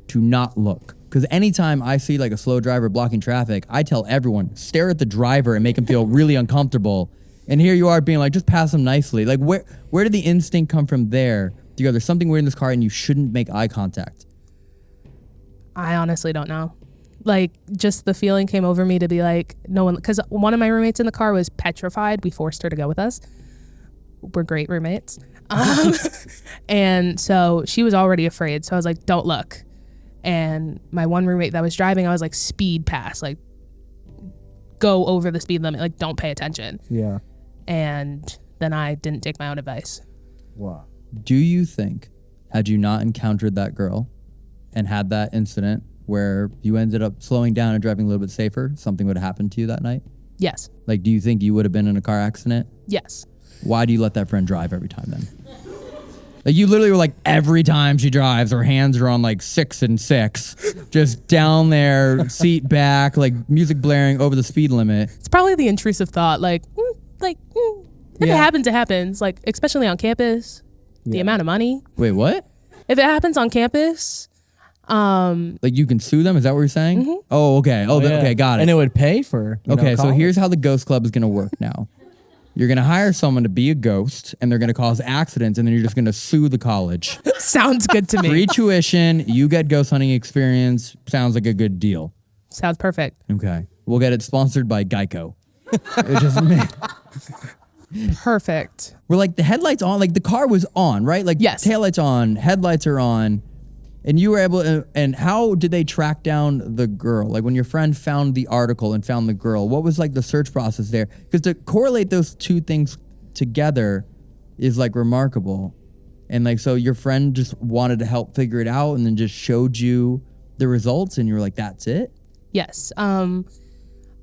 to not look? Because anytime I see like a slow driver blocking traffic, I tell everyone, stare at the driver and make him feel (laughs) really uncomfortable. And here you are being like, just pass him nicely. Like, where where did the instinct come from there? To go, there's something weird in this car and you shouldn't make eye contact. i honestly don't know like just the feeling came over me to be like no one because one of my roommates in the car was petrified we forced her to go with us we're great roommates um, (laughs) and so she was already afraid so i was like don't look and my one roommate that was driving i was like speed pass like go over the speed limit like don't pay attention Yeah. and then i didn't take my own advice Wow. Do you think, had you not encountered that girl and had that incident where you ended up slowing down and driving a little bit safer, something would have happened to you that night? yes Like, do you think you would have been in a car accident? yes Why do you let that friend drive every time then? Like, you literally were like, every time she drives, her hands are on like six and six, just down there, seat back, like music blaring over the speed limit. it's probably the intrusive thought like mm, like mm, if Yeah. it happens it happens like especially on campus the amount of money Wait, what? if it happens on campus um Like, you can sue them? Is that what you're saying? Oh, okay. Oh, th- Yeah. okay, got it. And it would pay for. you know, Okay, so here's how the Ghost Club is going to work now. You're gonna hire someone to be a ghost, and they're gonna cause accidents, and then you're just gonna sue the college. (laughs) Sounds good to me. Free tuition, you get ghost hunting experience. Sounds like a good deal. Sounds perfect. Okay, we'll get it sponsored by Geico. (laughs) It just Perfect. We're like the headlights on, like the car was on, right? Like Yes. taillights on, headlights are on, and you were able. To, and how did they track down the girl? Like when your friend found the article and found the girl, what was like the search process there? Because to correlate those two things together is like remarkable, and like so your friend just wanted to help figure it out, and then just showed you the results, and you were like, "That's it." Yes. Um,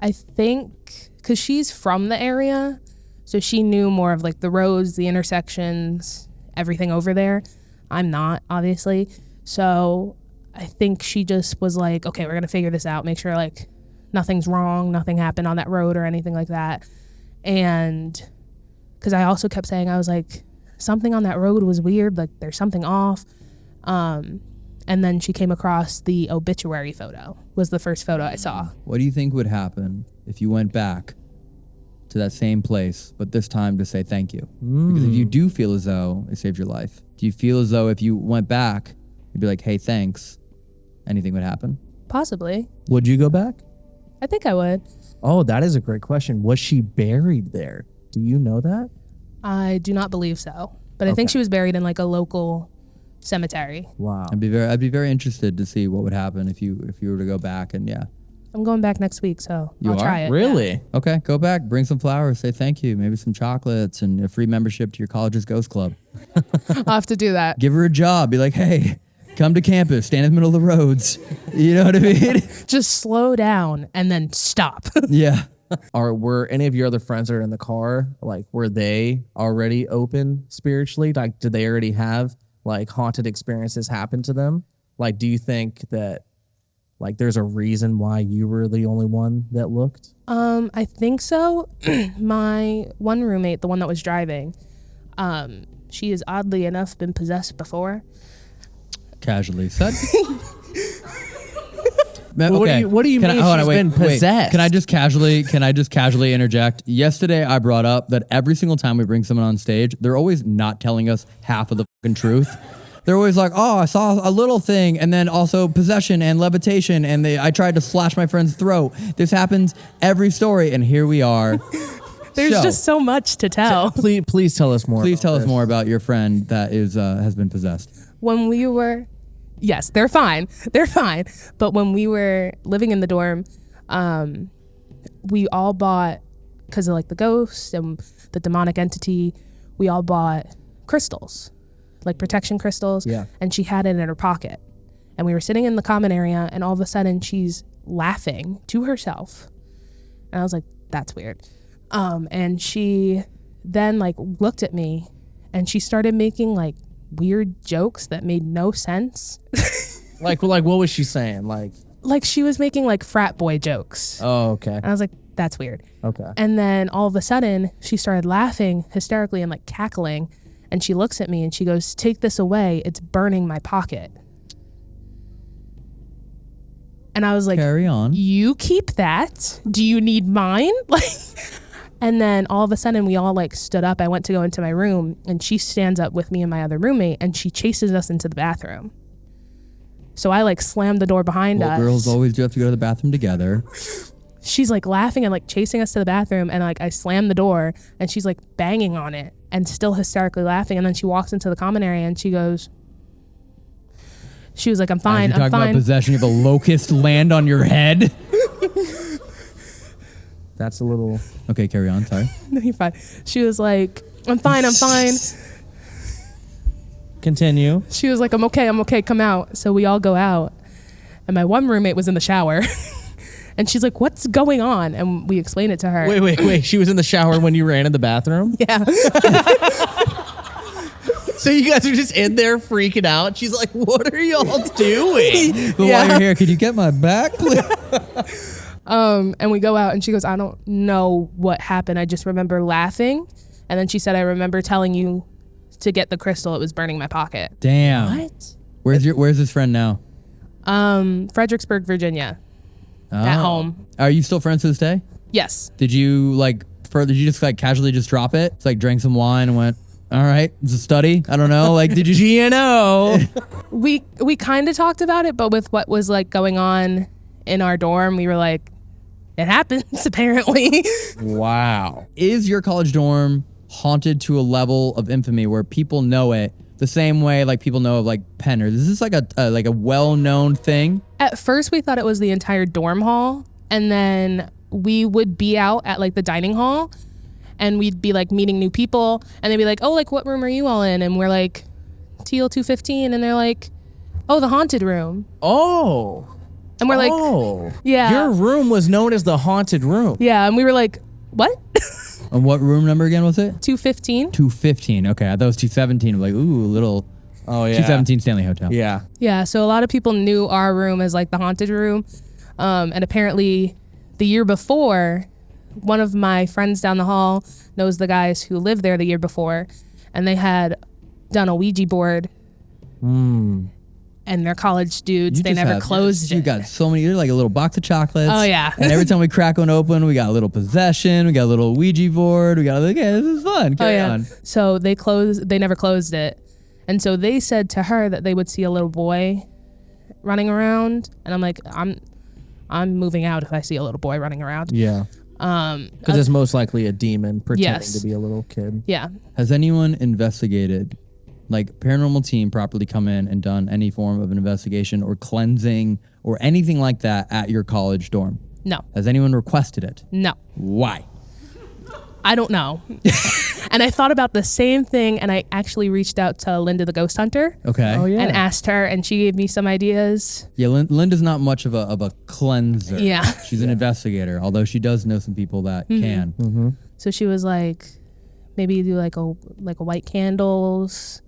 I think because she's from the area, so she knew more of like the roads, the intersections, everything over there. I'm not, obviously. So I think she just was like, okay, we're gonna figure this out, make sure like nothing's wrong, nothing happened on that road or anything like that. And because I also kept saying, I was like, something on that road was weird, like there's something off. Um, and then she came across the obituary photo was the first photo I saw. What do you think would happen if you went back to that same place, but this time to say thank you? Because if you do feel as though it saved your life, do you feel as though if you went back, you'd be like, hey, thanks, anything would happen? Possibly. Would you go back? I think I would. Oh, that is a great question. Was she buried there? Do you know that? I do not believe so. But I think she was buried in like a local cemetery. Wow. I'd be very, I'd be very interested to see what would happen if you, if you were to go back and yeah. I'm going back next week, so You I'll are? try it. Really? Okay, go back, bring some flowers, say thank you, maybe some chocolates and a free membership to your college's ghost club. (laughs) I'll have to do that. Give her a job, be like, hey, come to campus, stand in the middle of the roads. You know what I mean? (laughs) Just slow down and then stop. (laughs) yeah. Are were any of your other friends that are in the car like were they already open spiritually? Like did they already have like haunted experiences happen to them? Like do you think that like there's a reason why you were the only one that looked? um, I think so. (clears throat) My one roommate, the one that was driving, um, she has oddly enough been possessed before. Casually said. (laughs) Man, Well, what do you- what do you Can I- mean hold on, she's wait, been wait. possessed? Can I just casually can I just casually interject? Yesterday I brought up that every single time we bring someone on stage, they're always not telling us half of the fucking truth. They're always like, "Oh, I saw a little thing, and then also possession and levitation, and they, I tried to slash my friend's throat. This happens every story, and here we are. (laughs) There's So, just so much to tell. Please please tell us more. Please about tell us this. more about your friend that is uh, has been possessed. When we were yes they're fine (laughs) they're fine. But when we were living in the dorm um we all bought because of like the ghost and the demonic entity we all bought crystals like protection crystals. Yeah. and she had it in her pocket. And we were sitting in the common area and all of a sudden she's laughing to herself. And i was like that's weird. Um and she then like looked at me and she started making like weird jokes that made no sense. (laughs) Like like what was she saying? Like like she was making like frat boy jokes. oh okay. And I was like, that's weird. Okay. And then all of a sudden, she started laughing hysterically and like cackling. And she looks at me and she goes, Take this away. It's burning my pocket. And I was like, Carry on. You keep that. Do you need mine? (laughs) Like, and then all of a sudden, we all like stood up. I went to go into my room and she stands up with me and my other roommate and she chases us into the bathroom. So I like slammed the door behind Well, us girls always do have to go to the bathroom together. she's like laughing and like chasing us to the bathroom and like I slammed the door and she's like banging on it and still hysterically laughing and then she walks into the common area and she goes she was like I'm fine you're I'm talking about fine possession, you have a locust land on your head. (laughs) That's a little Okay, carry on. Sorry. (laughs) no you're fine she was like I'm fine I'm fine continue. she was like I'm okay I'm okay come out so we all go out and my one roommate was in the shower (laughs) and she's like what's going on and we explain it to her Wait, wait, wait. She was in the shower when you ran in the bathroom? (laughs) yeah So you guys are just in there freaking out. She's like, "What are y'all doing?" But while you're here, could you get my back, please? Um, and we go out, and she goes, I don't know what happened. I just remember laughing. And then she said, I remember telling you to get the crystal. It was burning my pocket. Damn. what? Where's your Where's his friend now? Um, Fredericksburg, Virginia. At Oh. home. Are you still friends to this day? Yes. Did you like further? Did you just like casually just drop it? It's like drank some wine and went, all right, it's a study. I don't know. Like, did you? (laughs) GNO. We we kind of talked about it, but with what was like going on in our dorm, we were like, it happens (laughs) apparently. wow. Is your college dorm haunted to a level of infamy where people know it the same way like people know of like Penn? Or is this like a, a like a well known thing? At first, we thought it was the entire dorm hall, and then we would be out at like the dining hall, and we'd be like meeting new people, and they'd be like, "Oh, like what room are you all in?" And we're like, "TL two fifteen, and they're like, "Oh, the haunted room," Oh. And we're like, oh. Yeah. Your room was known as the haunted room. "Yeah," and we were like, "What?" (laughs) And what room number again was it? Two fifteen. 215. Okay, I thought it was 217. I'm like, ooh, little Oh yeah. 217 Stanley Hotel. Yeah. Yeah, so a lot of people knew our room as like the haunted room. Um, and apparently, the year before, one of my friends down the hall knows the guys who lived there the year before, and they had done a Ouija board. And they're college dudes. You they never have- closed You it. got so many. You're like a little box of chocolates. Oh, yeah. and every (laughs) time we crack one open, we got a little possession. We got a little Ouija board. We got like, okay, this is fun. oh Carry yeah. on. So they closed. They never closed it, and so they said to her that they would see a little boy running around, and I'm like, I'm, I'm moving out if I see a little boy running around. Yeah. Um, Because it's most likely a demon pretending Yes. to be a little kid. yeah. Has anyone investigated, like paranormal team, properly come in and done any form of an investigation or cleansing or anything like that at your college dorm? No. Has anyone requested it? No. Why? I don't know. (laughs) and I thought about the same thing, and I actually reached out to Linda the Ghost Hunter Okay. Oh, yeah. and asked her, and she gave me some ideas. Yeah, Lin- Linda's not much of a of a cleanser. Yeah. (laughs) She's an investigator, although she does know some people that Mm-hmm. can. So she was like, maybe do like a like a white candles.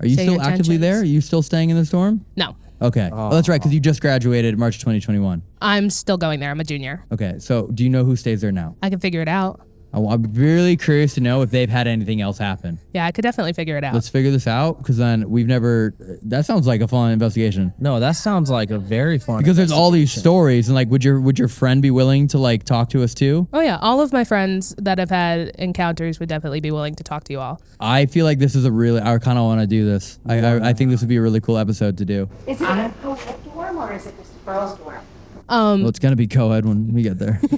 Are you Say still your actively there? Are you still staying in the storm? No, Okay. Oh, that's right, because you just graduated March 2021. I'm still going there. I'm a junior. Okay. So do you know who stays there now? I can figure it out. I- I'm really curious to know if they've had anything else happen. Yeah, I could definitely figure it out. Let's figure this out because then we've never. That sounds like a fun investigation. No, that sounds like a very fun. Because there's all these stories, and like, would your would your friend be willing to like talk to us too? oh yeah, all of my friends that have had encounters would definitely be willing to talk to you all. I feel like this is a really. I kind of want to do this. I, I I think this would be a really cool episode to do. Is it a co-ed dorm or is it just a girls' dorm? Well, it's gonna be co-ed when we get there. (laughs)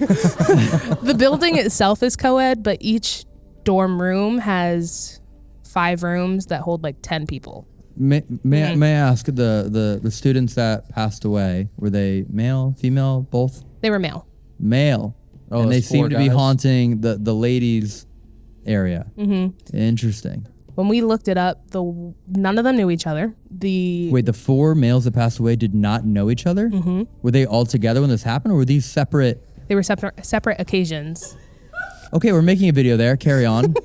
The building itself is co-ed, but each dorm room has five rooms that hold like ten people. may may, I may I ask the, the the students that passed away were they male, female, both? They were male. Male. Oh, and they seem to be haunting the the ladies area. Mm-hmm. Interesting. When we looked it up, the none of them knew each other. The Wait, the four males that passed away did not know each other. Mm-hmm. Were they all together when this happened, or were these separate? they were separate separate occasions. Okay, we're making a video there. Carry on. (laughs)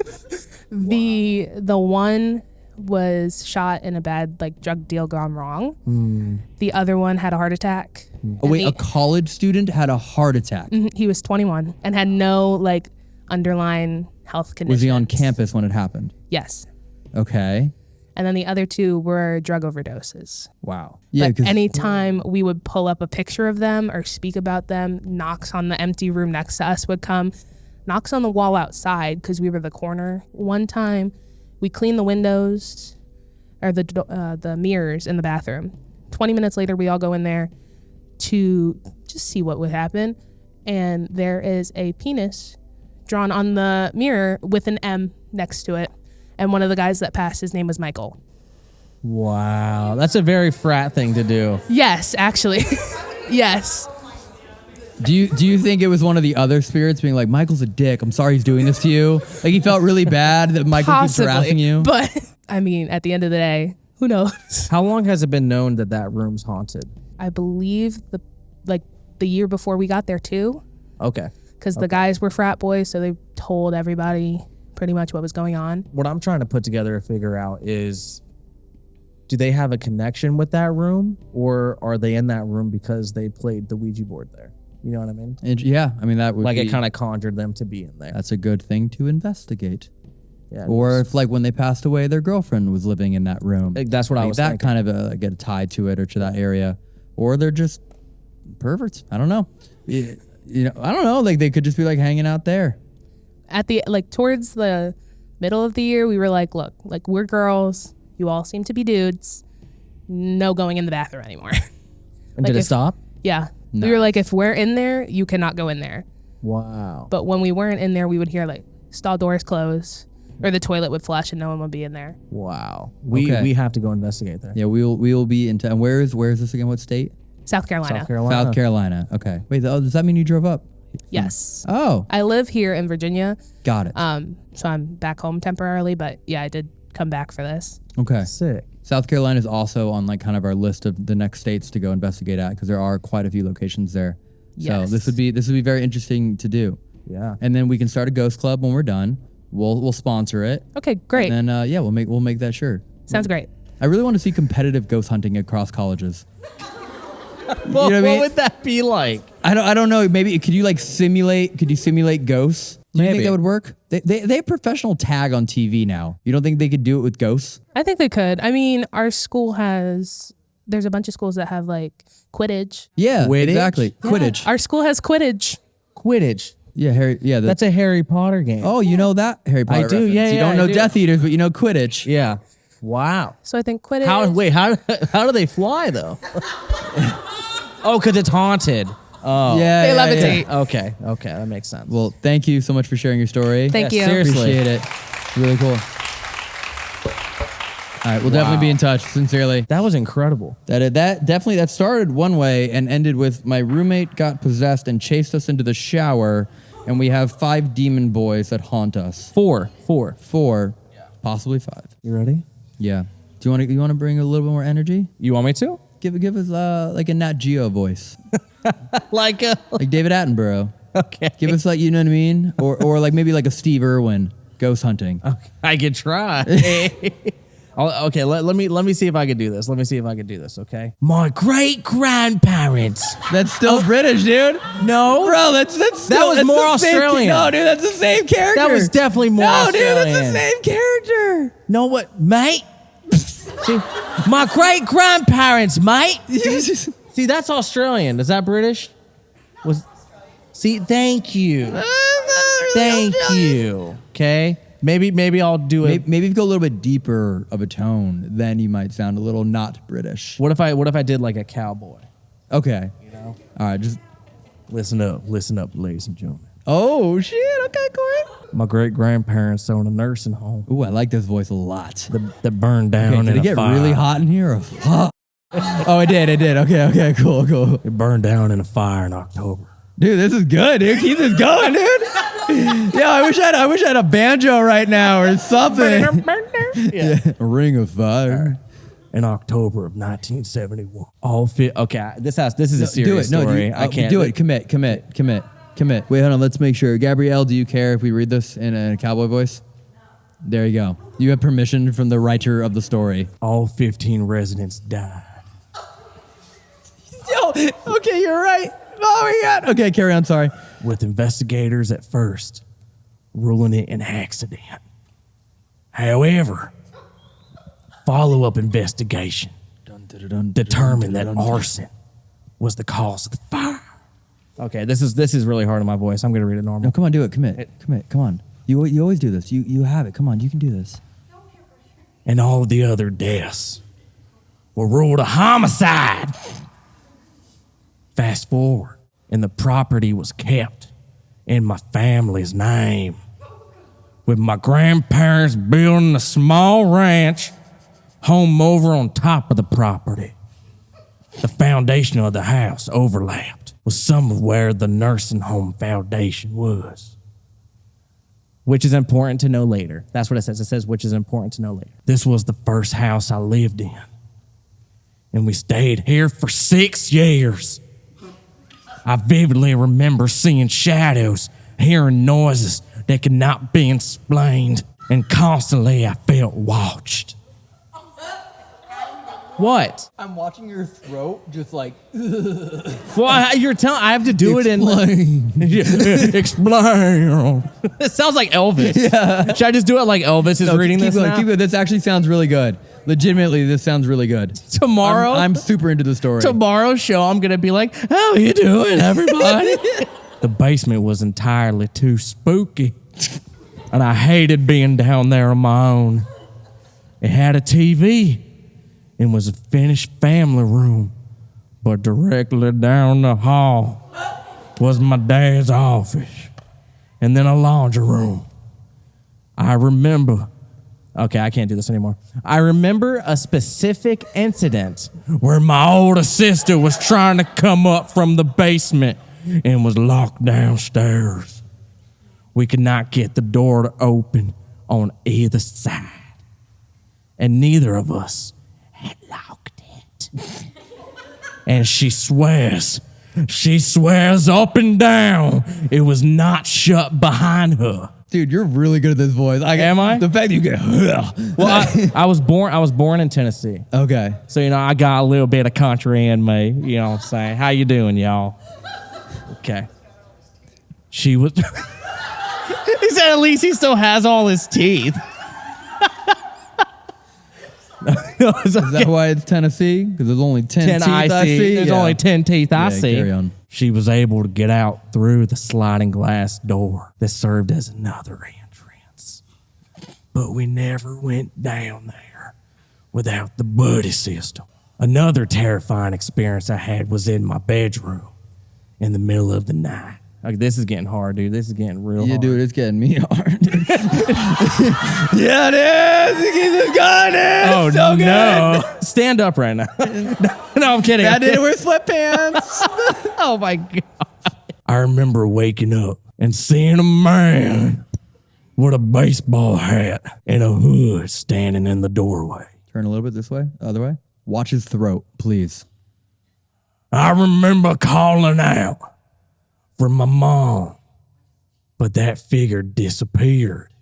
The the one was shot in a bad like drug deal gone wrong. The other one had a heart attack. oh, wait, the- a college student had a heart attack. Mhm, he was 21 and had no like underlying health condition. Was he on campus when it happened? Yes. Okay. And then the other two were drug overdoses. Wow. Yeah, but anytime we would pull up a picture of them or speak about them, knocks on the empty room next to us would come, knocks on the wall outside because we were the corner. One time, we cleaned the windows or the uh, the mirrors in the bathroom. Twenty minutes later, we all go in there to just see what would happen, and there is a penis drawn on the mirror with an M next to it. And one of the guys that passed, his name was Michael. Wow, that's a very frat thing to do. Yes, actually. (laughs) yes. do you do you think it was one of the other spirits being like, Michael's a dick. I'm sorry he's doing this to you. Like he felt really bad that Michael keeps harassing you. (laughs) But I mean, at the end of the day, who knows? (laughs) How long has it been known that that room's haunted? I believe the like the year before we got there too, Okay. because the guys were frat boys, so they told everybody pretty much what was going on. What I'm trying to put together and figure out is do they have a connection with that room or are they in that room because they played the Ouija board there? You know what I mean? And yeah, I mean that would Like be, it kind of conjured them to be in there. that's a good thing to investigate. Yeah. Or if like when they passed away, their girlfriend was living in that room. Like, that's what I Like, was that thinking. kind of uh, get tied to it or to that area, or they're just perverts. I don't know. You, you know, I don't know. Like they could just be like hanging out there. At the like towards the middle of the year, we were like, look, like we're girls. You all seem to be dudes. No going in the bathroom anymore. (laughs) And Like did it if- stop? yeah. We were like, if we're in there, you cannot go in there. Wow. But when we weren't in there, we would hear like stall doors close or the toilet would flush and no one would be in there. Wow. We Okay. we have to go investigate there. Yeah, we'll we will be in. T- and where is where is this again? What state? South Carolina. South Carolina. South Carolina. Okay. Wait. Oh, does that mean you drove up? Yes. Oh, I live here in Virginia. got it. Um, so I'm back home temporarily, but yeah, I did come back for this. okay. Sick. South Carolina is also on like kind of our list of the next states to go investigate at because there are quite a few locations there. Yes. So this would be this would be very interesting to do. Yeah. And then we can start a ghost club when we're done. We'll we'll sponsor it. Okay, great. And then uh, yeah, we'll make we'll make that sure. Sounds great. I really want to see competitive ghost hunting across colleges. (laughs) (laughs) Well, know what I what mean? would that be like? I don't I don't know. Maybe could you like simulate? Could you simulate ghosts? Do you think that would work? They, they they have professional tag on TV now. You don't think they could do it with ghosts? I think they could. I mean, our school has there's a bunch of schools that have like Quidditch. Yeah, Quidditch? exactly. Quidditch. Our school has Quidditch. Quidditch. Yeah, Harry. Yeah, the, That's a Harry Potter game. Oh, you know that Harry Potter. I do, reference. yeah, You don't I know do. Death Eaters, but you know Quidditch. yeah. Wow. So I think Quidditch. How wait, how (laughs) how do they fly though? (laughs) oh, cuz it's haunted. Oh. Yeah, They yeah, levitate. yeah. Okay. Okay, that makes sense. Well, thank you so much for sharing your story. Thank Yeah, you. seriously. Appreciate it. Really cool. All right, we'll definitely be in touch. Sincerely, that was incredible. that uh, that definitely that started one way and ended with my roommate got possessed and chased us into the shower, and we have five demon boys that haunt us. 4. 4. Four, possibly five. You ready? Yeah. Do you want to you want to bring a little bit more energy? You want me to? Give give us uh, like a Nat Geo voice, (laughs) Like uh, like David Attenborough. okay. Give us like you know what I mean, or or like maybe like a Steve Irwin ghost hunting. Okay, I could try. (laughs) Okay, let, let me let me see if I can do this. Let me see if I can do this. Okay. My great grandparents. That's still British, dude. No, Bro, that's that's That was that's more the same- Australian. no, dude, that's the same character. That was definitely more Australian. No, dude, that's the same character. No, what, mate? See, my great grandparents, mate. (laughs) See, that's Australian. Is that British? Was see? Thank you, thank you. Okay, maybe maybe I'll do it. Maybe, maybe if you go a little bit deeper of a tone, then you might sound a little not British. What if I what if I did like a cowboy? Okay. You know, All right. Just. listen up, listen up, ladies and gentlemen. Oh shit. Okay, Corey. My great grandparents owned a nursing home Ooh, I like this voice a lot. that, that burned down Okay, in did a it get fire. really hot in here? Or fuck? oh, it did. It did. Okay. Okay. Cool. Cool. It burned down in a fire in October. Dude, this is good, dude. Keep this going, dude. yeah, I wish I had, I wish I had a banjo right now or something. (laughs) yeah. a ring of fire. in October of 1971. All fit. Okay, I- this has this is a serious do serious it. No, story. you, I uh, can't do it. Commit. Commit. Commit. Commit. Wait, hold on. Let's make sure. Gabrielle, do you care if we read this in a cowboy voice? There you go. You have permission from the writer of the story. All 15 residents died. Yo, okay, you're right. Oh my god. Okay, carry on. Sorry. with investigators at first ruling it an accident. However, follow up investigation determined that arson was the cause of the fire. Okay, this is this is really hard on my voice. I'm gonna read it normal. No, come on, do it. Commit. Commit. Come on. You you always do this. You you have it. Come on, you can do this. And all the other deaths were ruled a homicide. Fast forward, and the property was kept in my family's name. With my grandparents building a small ranch home over on top of the property. The foundation of the house overlapped with some of where the nursing home foundation was. Which is important to know later. That's what it says. It says, which is important to know later. This was the first house I lived in. And we stayed here for six years. I vividly remember seeing shadows, hearing noises that could not be explained, and constantly I felt watched. What? I'm watching your throat just like (laughs) Well, I- you're telling. I have to do it in. Like (laughs) Explain. it sounds like Elvis. Yeah. Should I just do it like Elvis is No, reading keep this going, now? keep going. This actually sounds really good. Legitimately, this sounds really good. Tomorrow, I'm, I'm super into the story. tomorrow's show, I'm gonna be like, "How you doing, everybody?" (laughs) The basement was entirely too spooky, and I hated being down there on my own. It had a TV and was a finished family room, but directly down the hall was my dad's office and then a laundry room. I remember. Okay, I can't do this anymore. I remember a specific incident where my older sister was trying to come up from the basement and was locked downstairs. We could not get the door to open on either side, and neither of us had locked it. and she swears, she swears up and down it was not shut behind her. Dude, you're really good at this voice. I, Am I? The fact that you get. (laughs) Well, I, I was born. I was born in Tennessee, okay. so you know I got a little bit of country in me. You know what I'm saying? How you doing, y'all? Okay. She was. (laughs) he said at least he still has all his teeth. (laughs) Is that why it's Tennessee? Because there's only 10, ten teeth I I see. see. There's Yeah. only ten teeth I Yeah, see. carry on. She was able to get out through the sliding glass door that served as another entrance. But we never went down there without the buddy system. Another terrifying experience I had was in my bedroom in the middle of the night. Like this is getting hard, dude. This is getting real Yeah, hard. dude, it's getting me (laughs) hard. yeah, it is. It keeps going. It's Oh so good. no! Stand up right now. (laughs) no, I'm kidding. I did it with sweatpants. (laughs) Oh my god! I remember waking up and seeing a man with a baseball hat and a hood standing in the doorway. Turn a little bit this way, other way. Watch his throat, please. I remember calling out for my mom, but that figure disappeared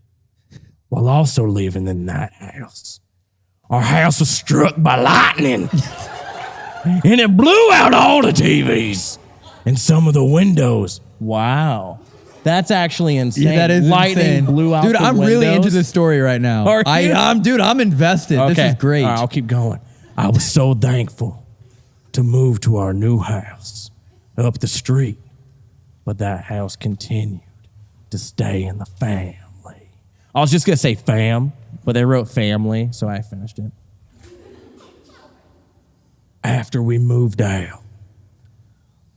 while also living in that house. Our house was struck by lightning (laughs) and it blew out all the TVs and some of the windows. Wow. That's actually insane. Yeah, that is lightning insane. blew out Dude, the I'm really into this story right now. Are I, you? I'm, dude, I'm invested. This is great. All right, I'll keep going. I was so thankful to move to our new house up the street, but that house continued to stay in the family. I was just gonna say fam, but they wrote family, so I finished it. After we moved out,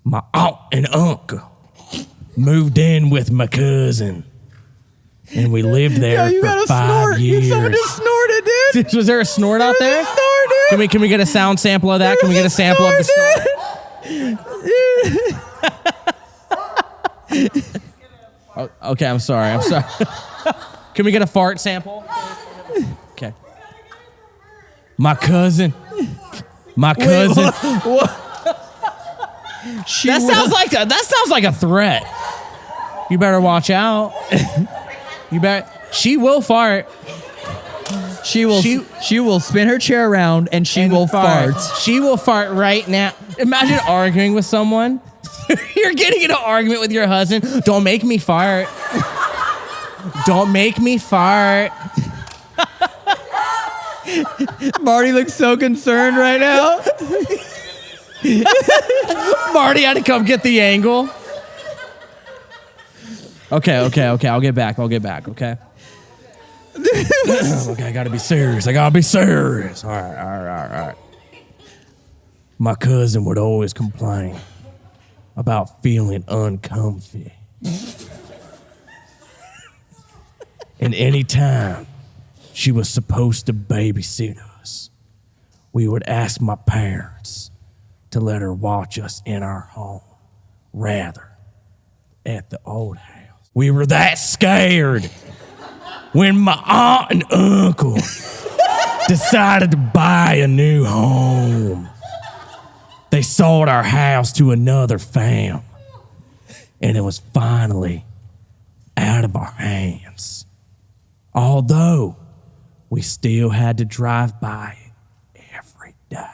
my aunt and uncle moved in with my cousin, and we lived there Yo, you for got a five snort. years. Someone just snorted, dude. Was there a snort out there? Snort. Can we can we get a sound sample of that? Can we get a sample of the snort? (laughs) Oh, okay, I'm sorry. I'm sorry. (laughs) Can we get a fart sample? Okay. My cousin. My cousin. (laughs) She that will- sounds like a that sounds like a threat. You better watch out. You better. She will fart. She will. She, She- will spin her chair around and she and will fart. She will fart right now. Imagine arguing with someone. (laughs) You're getting in an argument with your husband. Don't make me fart. Don't make me fart. Marty looks so concerned right now. Marty had to come get the angle. Okay, okay, okay. I'll get back. I'll get back. Okay. (laughs) okay, I gotta be serious. I gotta be serious. All right, all right, all right. My cousin would always complain about feeling uncomfy. and anytime she was supposed to babysit us, we would ask my parents to let her watch us in our home rather at the old house. We were that scared when my aunt and uncle decided to buy a new home. They sold our house to another fam, and it was finally out of our hands. Although we still had to drive by it every day.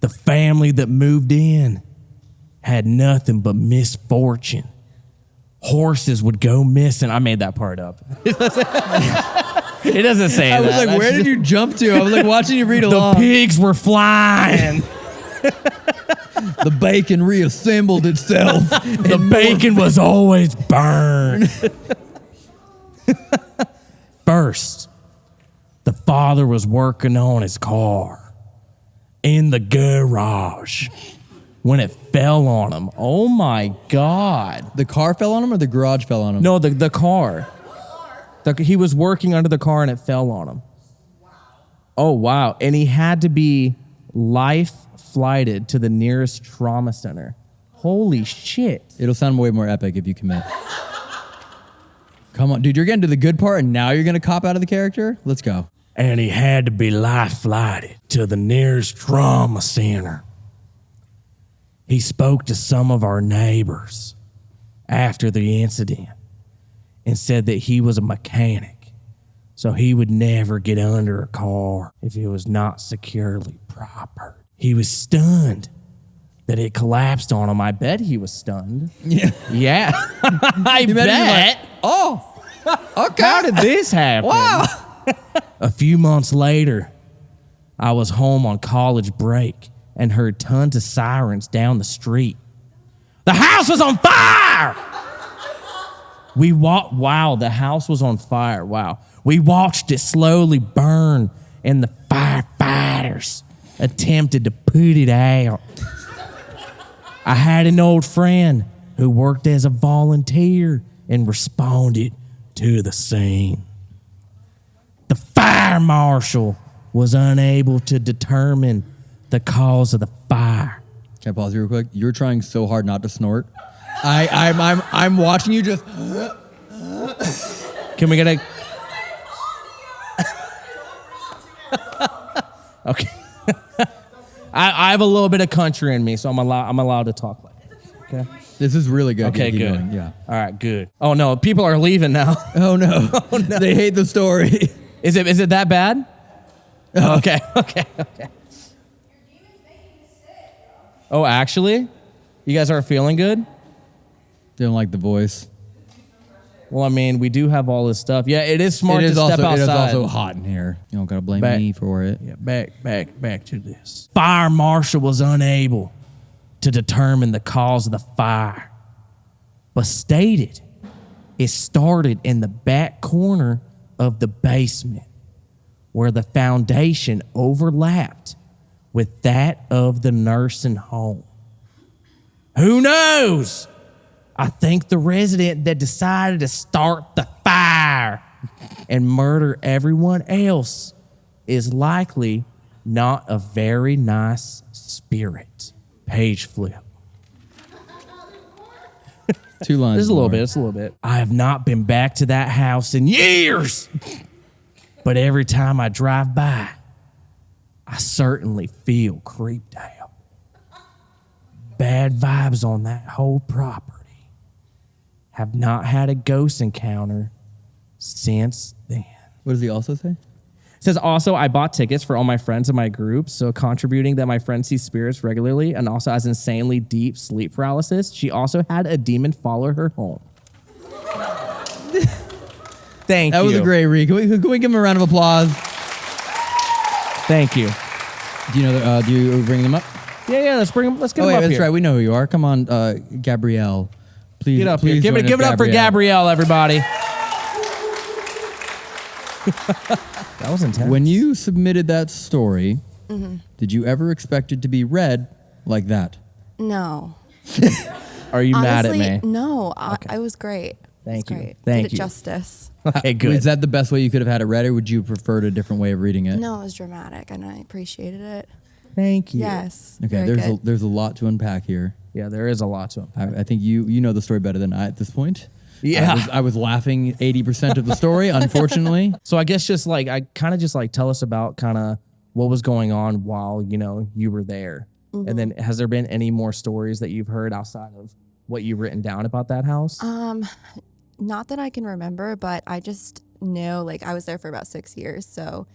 The family that moved in had nothing but misfortune. Horses would go missing. I made that part up. it doesn't say I was that. like, where did you jump to? I was like watching you read (laughs) along. The pigs were flying. (laughs) (laughs) The bacon reassembled itself. (laughs) the bacon was always burned. (laughs) First, the father was working on his car in the garage when it fell on him. Oh my God. the car fell on him, or the garage fell on him. No, the, the car. The, he was working under the car and it fell on him. Oh, wow. And he had to be life flighted to the nearest trauma center. Holy shit. It'll sound way more epic if you commit. Come on, dude. You're getting to the good part, and now you're gonna cop out of the character. Let's go. and he had to be life flighted to the nearest trauma center. He spoke to some of our neighbors after the incident and said that he was a mechanic, so he would never get under a car if it was not securely proper. He was stunned that it collapsed on him. I bet he was stunned. Yeah. Yeah, (laughs) I bet. like, oh, (laughs) okay. How did this happen? (laughs) Wow. A few months later, I was home on college break and heard tons of sirens down the street. The house was on fire! We walked, wow, the house was on fire. Wow. We watched it slowly burn, and the firefighters attempted to put it out. I had an old friend who worked as a volunteer and responded to the scene. The fire marshal was unable to determine the cause of the fire. Can I pause you real quick? You're trying so hard not to snort. I, I'm, I'm, I'm watching you just. Can we get a. (laughs) okay. (laughs) I, I have a little bit of country in me, so I'm allowed, I'm allowed to talk like this. Okay. This is really good. Okay, good. Yeah. All right, good. Oh, no, people are leaving now. (laughs) Oh, (laughs) oh no. They hate the story. Is it, is it that bad? Oh. Okay, okay, okay. Oh, actually? You guys aren't feeling good? Don't like the voice. Well, I mean, we do have all this stuff. Yeah, it is smart it to is also, step It is outside. also hot in here. You don't gotta blame Back- me for it. Yeah, back, back, back to this. Fire marshal was unable to determine the cause of the fire, but stated it started in the back corner of the basement where the foundation overlapped with that of the nursing home. Who knows? I think the resident that decided to start the fire and murder everyone else is likely not a very nice spirit. Page flip. (laughs) Two lines. Just a little more. bit, just a little bit. I have not been back to that house in years. But every time I drive by, I certainly feel creeped out. Bad vibes on that whole property. Have not had a ghost encounter since then. What does he also say? Says also, I bought tickets for all my friends in my group, so contributing that my friend sees spirits regularly and also has insanely deep sleep paralysis. She also had a demon follow her home. (laughs) Thank That you. That was a great read. Can we, can we give him a round of applause? Thank you. Do you know? Uh, do you bring them up? Yeah, yeah. Let's bring him. Let's get Oh him wait, up that's here. right. We know who you are. Come on, uh, Gabrielle. Please Get up please here. Give it. us, Give it up for Gabrielle, everybody. (laughs) that was intense. When you submitted that story, Mm-hmm. did you ever expect it to be read like that? No. (laughs) Are you mad at me? No, I, I was great. Thank it you. was Great. Thank Did you. it justice. Okay, (laughs) good. Is that the best way you could have had it read, or would you prefer a different way of reading it? No, it was dramatic, and I appreciated it. Thank you. Yes. Okay, very there's a, there's a lot to unpack here. Yeah, there is a lot to him. I, I think you you know the story better than I at this point. Yeah. I was, I was laughing eighty percent of the story, (laughs) unfortunately. So I guess just like I kind of just like tell us about kind of what was going on while you know you were there, Mm-hmm. and then has there been any more stories that you've heard outside of what you've written down about that house? Um, not that I can remember, but I just know like I was there for about six years. So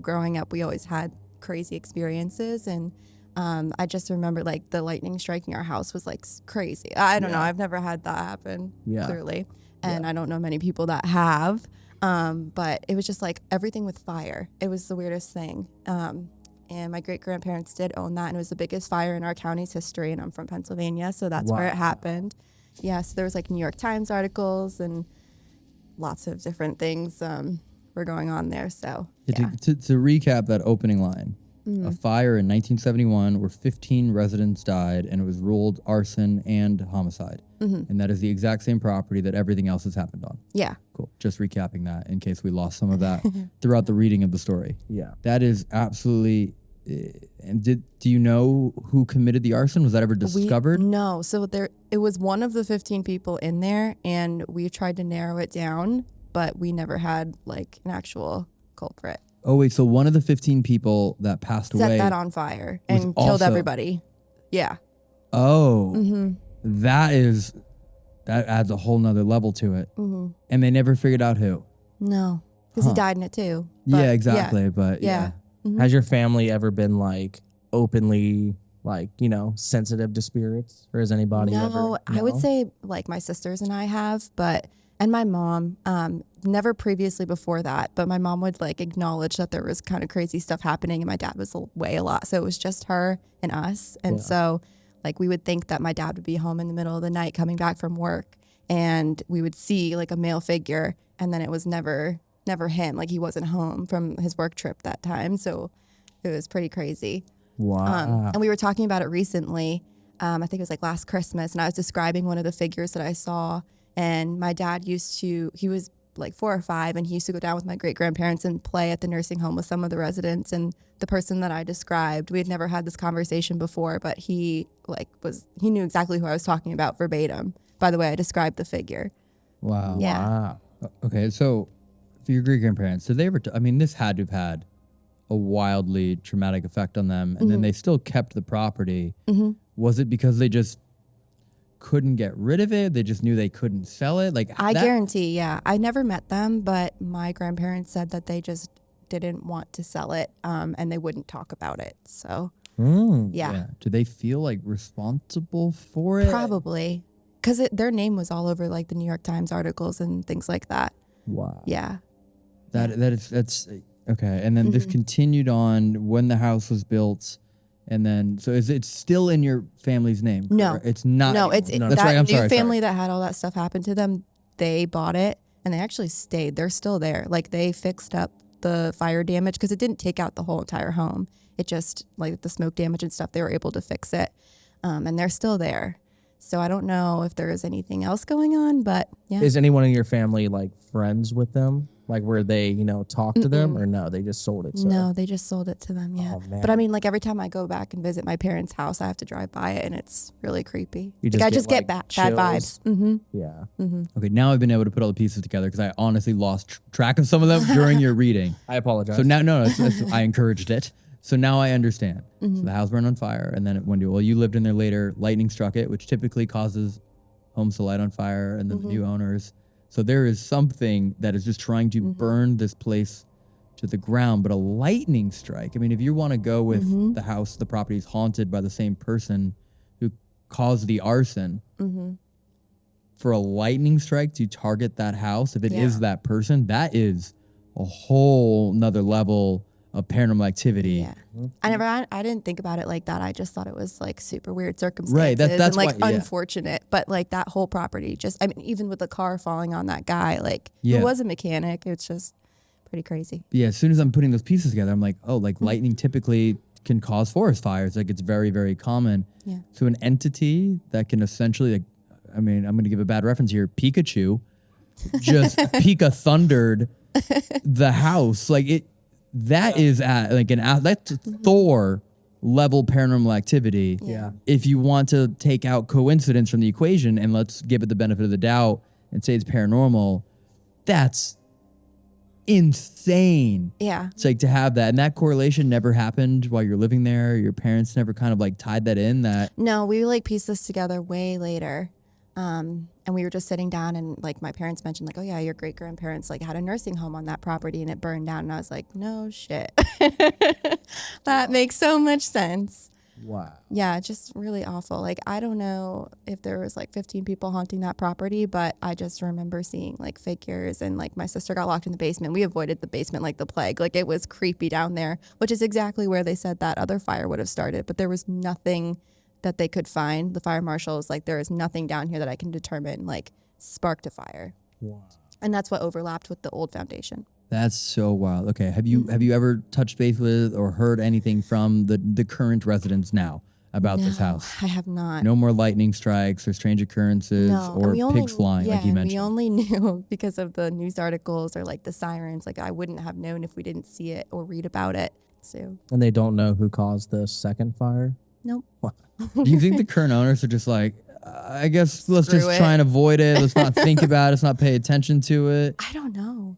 growing up, we always had crazy experiences, and um, I just remember like the lightning striking our house was like crazy. I don't know. I've never had that happen. Yeah. Clearly, and I don't know many people that have. Um, but it was just like everything with fire. It was the weirdest thing. Um, and my great grandparents did own that, and it was the biggest fire in our county's history. And I'm from Pennsylvania, so that's where it happened. Yeah, so there was like New York Times articles and lots of different things um, were going on there. So Yeah, yeah, To, to, to recap that opening line, a fire in 1971 where 15 residents died and it was ruled arson and homicide. And that is the exact same property that everything else has happened on. yeah. Cool. Just recapping that in case we lost some of that (laughs) throughout the reading of the story. Yeah. That is absolutely. eh, And did do you know who committed the arson? Was that ever We- discovered? no, so there it was one of the 15 people in there, and we tried to narrow it down, but we never had like an actual culprit. Oh wait, so one of the 15 people that passed away Set away. that on fire was and killed also- everybody. Yeah. Oh, Mm-hmm. that is that adds a whole nother level to it. Mm-hmm. And they never figured out who. No, because Huh. he died in it too. yeah, But, exactly. But yeah. Yeah. Has your family ever been like openly like you know sensitive to spirits, or has anybody No, ever? I would No? say like my sisters and I have, but and my mom, um, never previously before that, but my mom would like acknowledge that there was kind of crazy stuff happening, and my dad was away a lot, so it was just her and us, and Yeah. so like we would think that my dad would be home in the middle of the night coming back from work, and we would see like a male figure, and then it was never never him, like he wasn't home from his work trip that time, so it was pretty crazy. Wow. Um, and we were talking about it recently. Um, I think it was like last Christmas, and I was describing one of the figures that I saw. And my dad used to, he was like four or five, and he used to go down with my great grandparents and play at the nursing home with some of the residents. And the person that I described, we had never had this conversation before, but he like was, he knew exactly who I was talking about verbatim by the way I described the figure. Wow. Yeah. Wow. Okay, so for your great grandparents, did they ever? T- I mean, this had to have had a wildly traumatic effect on them, and Mm-hmm. then they still kept the property. Was it because they just couldn't get rid of it? They just knew they couldn't sell it. Like I that- guarantee, yeah. I never met them, but my grandparents said that they just didn't want to sell it um, and they wouldn't talk about it. So, Mm. yeah. Do they feel like responsible for it? Probably. Because their name was all over like the New York Times articles and things like that. Wow. Yeah. That that is that's okay. And then this Mm-hmm. continued on when the house was built, and then so is it still in your family's name? No. it's not. no, it's That's that right. I'm new sorry. sorry. family that had all that stuff happen to them. They bought it and they actually stayed. They're still there. Like they fixed up the fire damage because it didn't take out the whole entire home. It just like the smoke damage and stuff. They were able to fix it, um, and they're still there. So I don't know if there is anything else going on, but yeah. Is anyone in your family like friends with them? Like where they, you know, talk to them or no? They just sold it. So. No, they just sold it to them. Yeah. Oh, But I mean, like every time I go back and visit my parents' house, I have to drive by it, and it's really creepy. You like just I get, just like, get bad, bad vibes. hmm Yeah. Mm-hmm. Okay, now I've been able to put all the pieces together because I honestly lost tr- track of some of them during your (laughs) reading. I apologize. So now, no, no, it's, it's, I encouraged it. So now I understand. So mm-hmm. the house burned on fire, and then it went to well, you lived in there later. Lightning struck it, which typically causes homes to light on fire, and then the mm-hmm. new owners. So there is something that is just trying to mm-hmm. burn this place to the ground. But a lightning strike. I mean, if you want to go with mm-hmm. the house, the property is haunted by the same person who caused the arson. Mm-hmm. For a lightning strike to target that house, if it is Yeah. that person, that is a whole nother level of paranormal activity. Yeah. I never, I, I didn't think about it like that. I just thought it was like super weird circumstances right? that's and like why- yeah. unfortunate. But like that whole property, just I mean, even with the car falling on that guy, like Yeah. who was a mechanic, it's just pretty crazy. yeah, as soon as I'm putting those pieces together, I'm like, oh, like lightning typically can cause forest fires. Like it's very, very common. Yeah. So an entity that can essentially, like, I mean, I'm going to give a bad reference here. Pikachu just (laughs) Pika thundered (laughs) the house. Like it, that is at like an that's Thor level paranormal activity. Yeah. If you want to take out coincidence from the equation and let's give it the benefit of the doubt and say it's paranormal, that's insane. Yeah. It's like to have that, and that correlation never happened while you're living there. Your parents never kind of like tied that in. That No, we like pieced this together way later. Um, and we were just sitting down and like my parents mentioned like, oh yeah, your great grandparents like had a nursing home on that property and it burned down. And I was like, no shit. (laughs) that makes so much sense. Wow. Yeah, just really awful. Like I don't know if there was like 15 people haunting that property, but I just remember seeing like figures and like my sister got locked in the basement. We avoided the basement like the plague. Like it was creepy down there, which is exactly where they said that other fire would have started, but there was nothing that they could find. The fire marshal was like there is nothing down here that I can determine like sparked a fire. And that's what overlapped with the old foundation. That's so wild. Okay, have you have you ever touched base with or heard anything from the the current residents now about this house? I have not. No more lightning strikes or strange occurrences No, or we only- pigs flying, like you yeah, mentioned. We only (laughs) knew because of the news articles or like the sirens. Like I wouldn't have known if we didn't see it or read about it. So And they don't know who caused the second fire. nope. (laughs) Do you think the current owners are just like, uh, I guess let's Screw just it. try and avoid it. Let's not think (laughs) about it. Let's not pay attention to it. I don't know.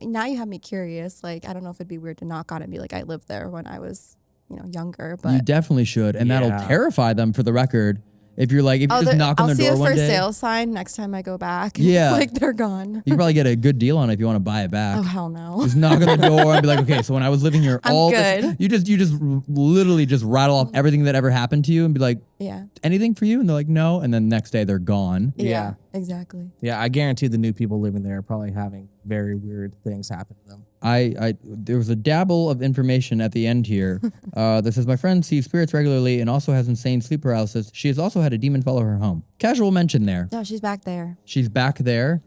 Now you have me curious. Like I don't know if it'd be weird to knock on it and be like, I lived there when I was, you know, younger. But you definitely should, and Yeah. that'll terrify them. For the record, if you're like, if you oh, just they're- knock on I'll their see door a one for day, sale sign next time I go back. (laughs) Yeah. like they're gone. you probably get a good deal on it if you want to buy it back. Oh hell no. Just knock on the door and be like, okay, so when I was living here, (laughs) I'm all this, good. you just you just literally just rattle off mm. everything that ever happened to you and be like, yeah. anything for you? And they're like, no. And then next day they're gone. yeah. Yeah. Exactly. Yeah, I guarantee the new people living there are probably having very weird things happen to them. I, I there was a dabble of information at the end here (laughs) uh, that says my friend sees spirits regularly and also has insane sleep paralysis. She has also had a demon follow her home. Casual mention there. No, she's back there. She's back there.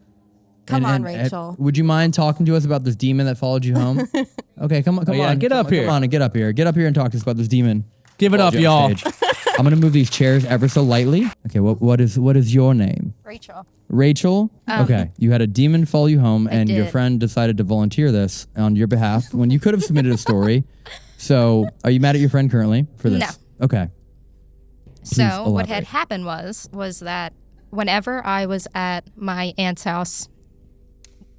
Come on, uh, Rachel. would you mind talking to us about this demon that followed you home? (laughs) okay, come on, come Oh, yeah, on, get come up on, here. Come on, and get up here. Get up here and talk to us about this demon. Give it up, you on y'all. I'm gonna move these chairs ever so lightly. Okay, what what is what is your name? Rachel. Rachel. Um, okay, you had a demon follow you home, and your friend decided to volunteer this on your behalf when you could have submitted a story. (laughs) So, are you mad at your friend currently for this? No. Okay. Please So what had happened was was that whenever I was at my aunt's house,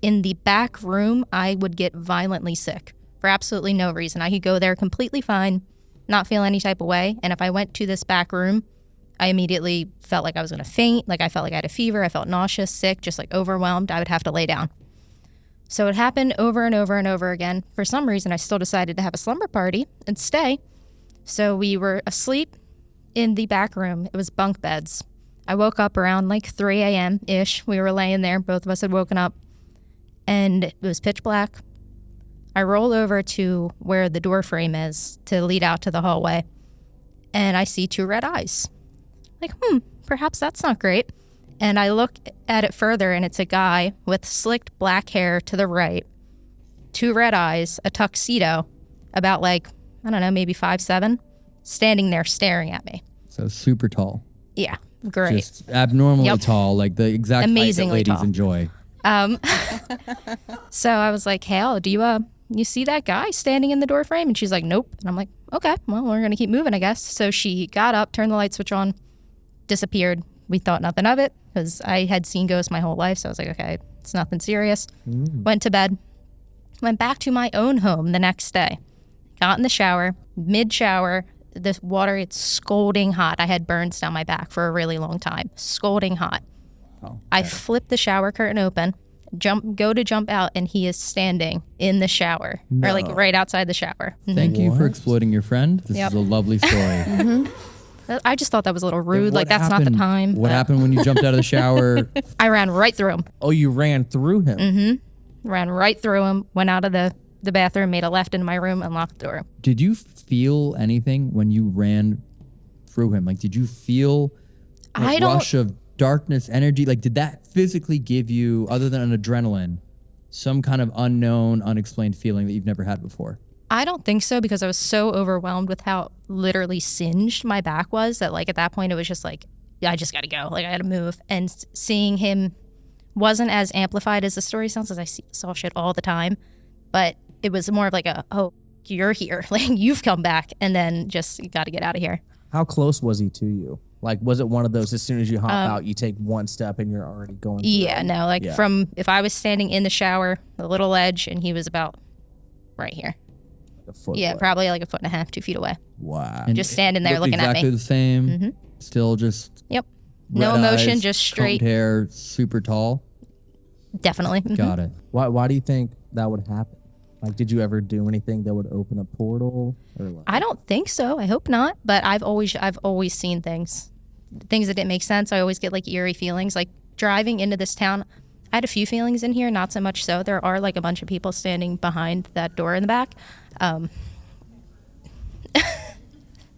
in the back room, I would get violently sick for absolutely no reason. I could go there completely fine, not feel any type of way, and if I went to this back room, I immediately felt like I was going to faint, like I felt like I had a fever, I felt nauseous, sick, just like overwhelmed. I would have to lay down. So it happened over and over and over again. For some reason, I still decided to have a slumber party and stay. So we were asleep in the back room. It was bunk beds. I woke up around like 3 a.m. ish. We were laying there. Both of us had woken up and it was pitch black. I roll over to where the door frame is to lead out to the hallway and I see two red eyes. Like, hmm, perhaps that's not great. And I look at it further and it's a guy with slicked black hair to the right, two red eyes, a tuxedo, about like, I don't know, maybe five, seven, standing there staring at me. So super tall, Yeah, great. just abnormally Yep. tall, like the exact Amazingly height that ladies tall. enjoy. Um, (laughs) so I was like, "Hal, do you uh, you see that guy standing in the door frame?" And she's like, "Nope." And I'm like, "Okay, well, we're gonna keep moving, I guess." So she got up, turned the light switch on, disappeared. We thought nothing of it because I had seen ghosts my whole life, so I was like, "Okay, it's nothing serious." Mm. Went to bed. Went back to my own home the next day. Got in the shower. Mid shower, the water it's scalding hot. I had burns down my back for a really long time. Scalding hot. Oh, I flip the shower curtain open, jump, go to jump out, and he is standing in the shower, or like right outside the shower. Mhm. Thank you for exploiting your friend. This Yep. is a lovely story. (laughs) I just thought that was a little rude. What like that's not the time. What but happened when you jumped out of the shower? (laughs) I ran right through him. Oh, you ran through him. Mm-hmm. Ran right through him. Went out of the the bathroom, made a left into my room, and locked the door. did you feel anything when you ran through him? Like, did you feel a I don't- rush of darkness, energy? Like, did that physically give you, other than an adrenaline, some kind of unknown, unexplained feeling that you've never had before? I don't think so because I was so overwhelmed with how literally singed my back was that like at that point it was just like I just got to go. Like I had to move. And seeing him wasn't as amplified as the story sounds as I see, saw shit all the time, but it was more of like a oh you're here, (laughs) like you've come back, and then just got to get out of here. How close was he to you? Like, was it one of those as soon as you hop out, you take one step and you're already going? through Yeah, no, like Yeah. from if I was standing in the shower, the little ledge, and he was about right here. Like a foot Yeah, away. probably like a foot and a half, two feet away. Wow. And Just standing there looked looking at me. exactly the same. Still just Yep. No red emotion, eyes, just combed straight. hair, super tall. Definitely. Mhm. Got it. Why? Why do you think that would happen? Like, did you ever do anything that would open a portal? Or like, I don't think so. I hope not. But I've always I've always seen things, things that didn't make sense. I always get like eerie feelings. Like driving into this town, I had a few feelings in here. Not so much so. There are like a bunch of people standing behind that door in the back. Um, (laughs)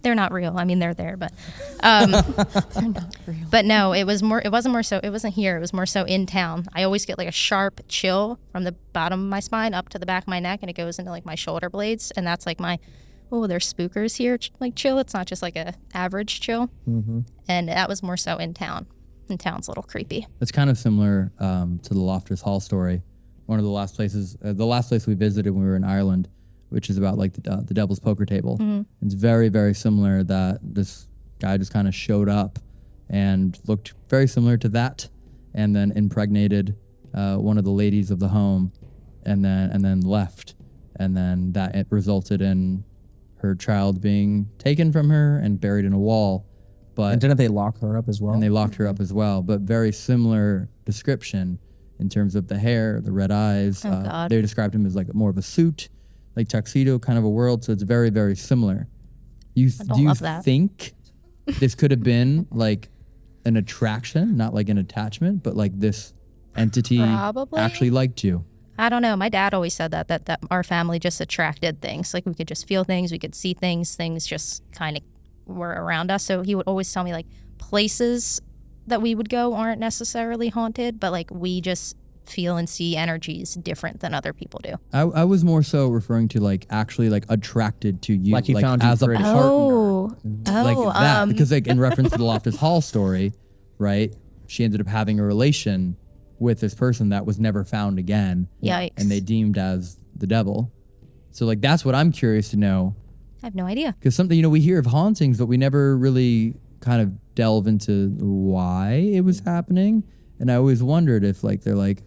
they're not real. I mean, they're there, but um, (laughs) They're not real. but no, it was more. It wasn't more so. It wasn't here. It was more so in town. I always get like a sharp chill from the bottom of my spine up to the back of my neck, and it goes into like my shoulder blades, and that's like my oh, there's spookers here. ch- Like chill. It's not just like a average chill. Mm-hmm. And that was more so in town. In town's a little creepy. It's kind of similar um, to the Loftus Hall story. One of the last places, uh, the last place we visited when we were in Ireland, which is about like the, uh, the Devil's Poker Table. It's very, very similar. That this guy just kind of showed up and looked very similar to that, and then impregnated uh, one of the ladies of the home, and then and then left, and then that it resulted in her child being taken from her and buried in a wall. But and didn't they lock her up as well? and they locked her up as well. But very similar description in terms of the hair, the red eyes. Oh, uh, God. They described him as like more of a suit, like tuxedo kind of a world. So it's very, very similar. You don't do you that. think (laughs) this could have been like an attraction, not like an attachment, but like this entity Probably. actually liked you? I don't know. My dad always said that that that our family just attracted things. Like we could just feel things, we could see things, things just kind of were around us. So he would always tell me like places that we would go aren't necessarily haunted, but like we just feel and see energies different than other people do. I, I was more so referring to like actually like attracted to you, Like he found you as a partner. Oh, like oh, that um, because like in reference to the Loftus Hall story, right? She ended up having a relation with this person that was never found again, Yikes. and they deemed as the devil. So like that's what I'm curious to know I have no idea. because something you know we hear of hauntings, but we never really kind of delve into why it was happening. And I always wondered if like they're like,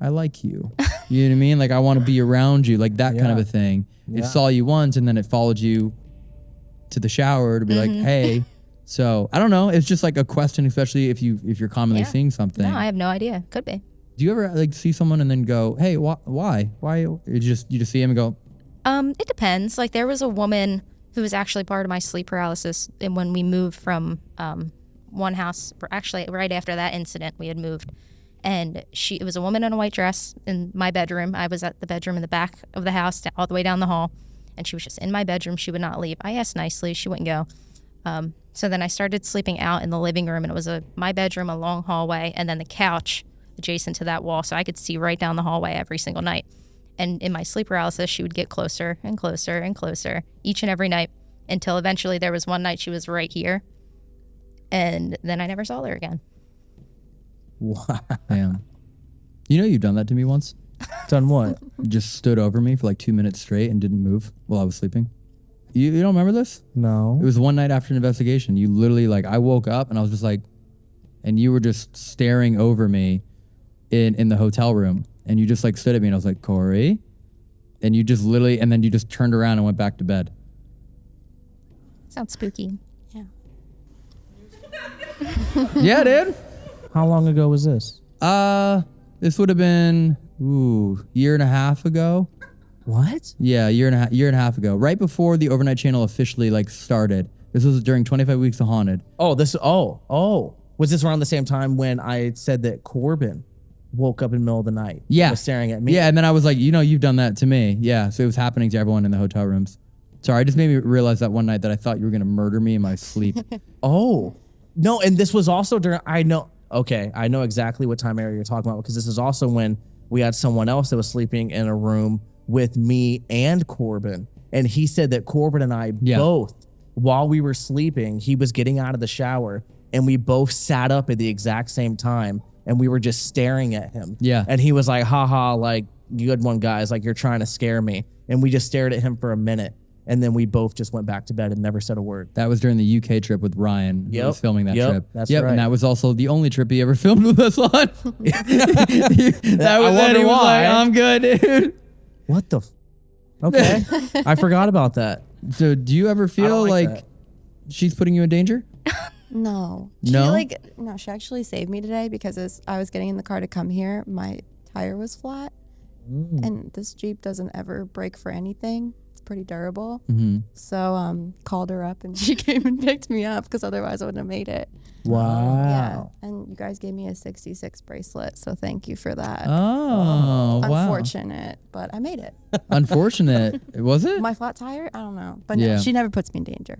I like you, you know what I mean? Like I want to be around you, like that kind of a thing. It saw you once and then it followed you to the shower to be like, hey. So I don't know. It's just like a question, especially if you if you're commonly Yeah. seeing something. No, I have no idea. Could be. Do you ever like see someone and then go, hey, wh- why, why? You just you just see him and go, Um, it depends. Like there was a woman who was actually part of my sleep paralysis, and when we moved from um, one house, actually right after that incident, we had moved, and she it was a woman in a white dress in my bedroom. I was at the bedroom in the back of the house, all the way down the hall, and she was just in my bedroom. She would not leave. I asked nicely, she wouldn't go. Um, so then I started sleeping out in the living room, and it was a my bedroom, a long hallway, and then the couch adjacent to that wall, so I could see right down the hallway every single night. And in my sleep paralysis, she would get closer and closer and closer each and every night until eventually there was one night she was right here, and then I never saw her again. Wow. damn. You know you've done that to me once. Done what? (laughs) Just stood over me for like two minutes straight and didn't move while I was sleeping. You, you don't remember this? No. It was one night after an investigation. You literally like I woke up and I was just like, and you were just staring over me in in the hotel room, and you just like stood at me and I was like Corey, and you just literally and then you just turned around and went back to bed. Sounds spooky. Yeah. yeah, dude. How long ago was this? Uh, this would have been ooh year and a half ago. What? Yeah, year and a half, year and a half ago, right before the overnight channel officially like started. This was during 25 weeks of haunted. Oh, this. Oh, oh. Was this around the same time when I said that Corbin woke up in the middle of the night? and Yeah. Was staring at me. Yeah, and then I was like, you know, you've done that to me. Yeah, so it was happening to everyone in the hotel rooms. Sorry, I just made me realize that one night that I thought you were gonna murder me in my sleep. (laughs) Oh. No, and this was also during. I know. Okay, I know exactly what time area you're talking about because this is also when we had someone else that was sleeping in a room with me and Corbin, and he said that Corbin and I Yeah. both, while we were sleeping, he was getting out of the shower, and we both sat up at the exact same time, and we were just staring at him. Yeah. and he was like, "Ha ha, like good one, guys, like you're trying to scare me," and we just stared at him for a minute, and then we both just went back to bed and never said a word. that was during the UK trip with Ryan. who Yep. was filming that Yep, trip. that's yep, right. and that was also the only trip he ever (laughs) filmed with us on. (laughs) that was I when wonder he was why. like, I'm good, dude. What the? F- okay, (laughs) I forgot about that. So do you ever feel like like, that. she's putting you in danger? No. No? She like no, she actually saved me today because as I was getting in the car to come here, my tire was flat mm. And this Jeep doesn't ever break for anything. Pretty durable. Mm-hmm. So um, called her up and (laughs) she came and picked me up because otherwise I wouldn't have made it. Wow. Yeah. And you guys gave me a 66 bracelet. So thank you for that. Oh, wow. Unfortunate, but I made it. (laughs) Unfortunate. Was it? My flat tire? I don't know. But Yeah. no, she never puts me in danger.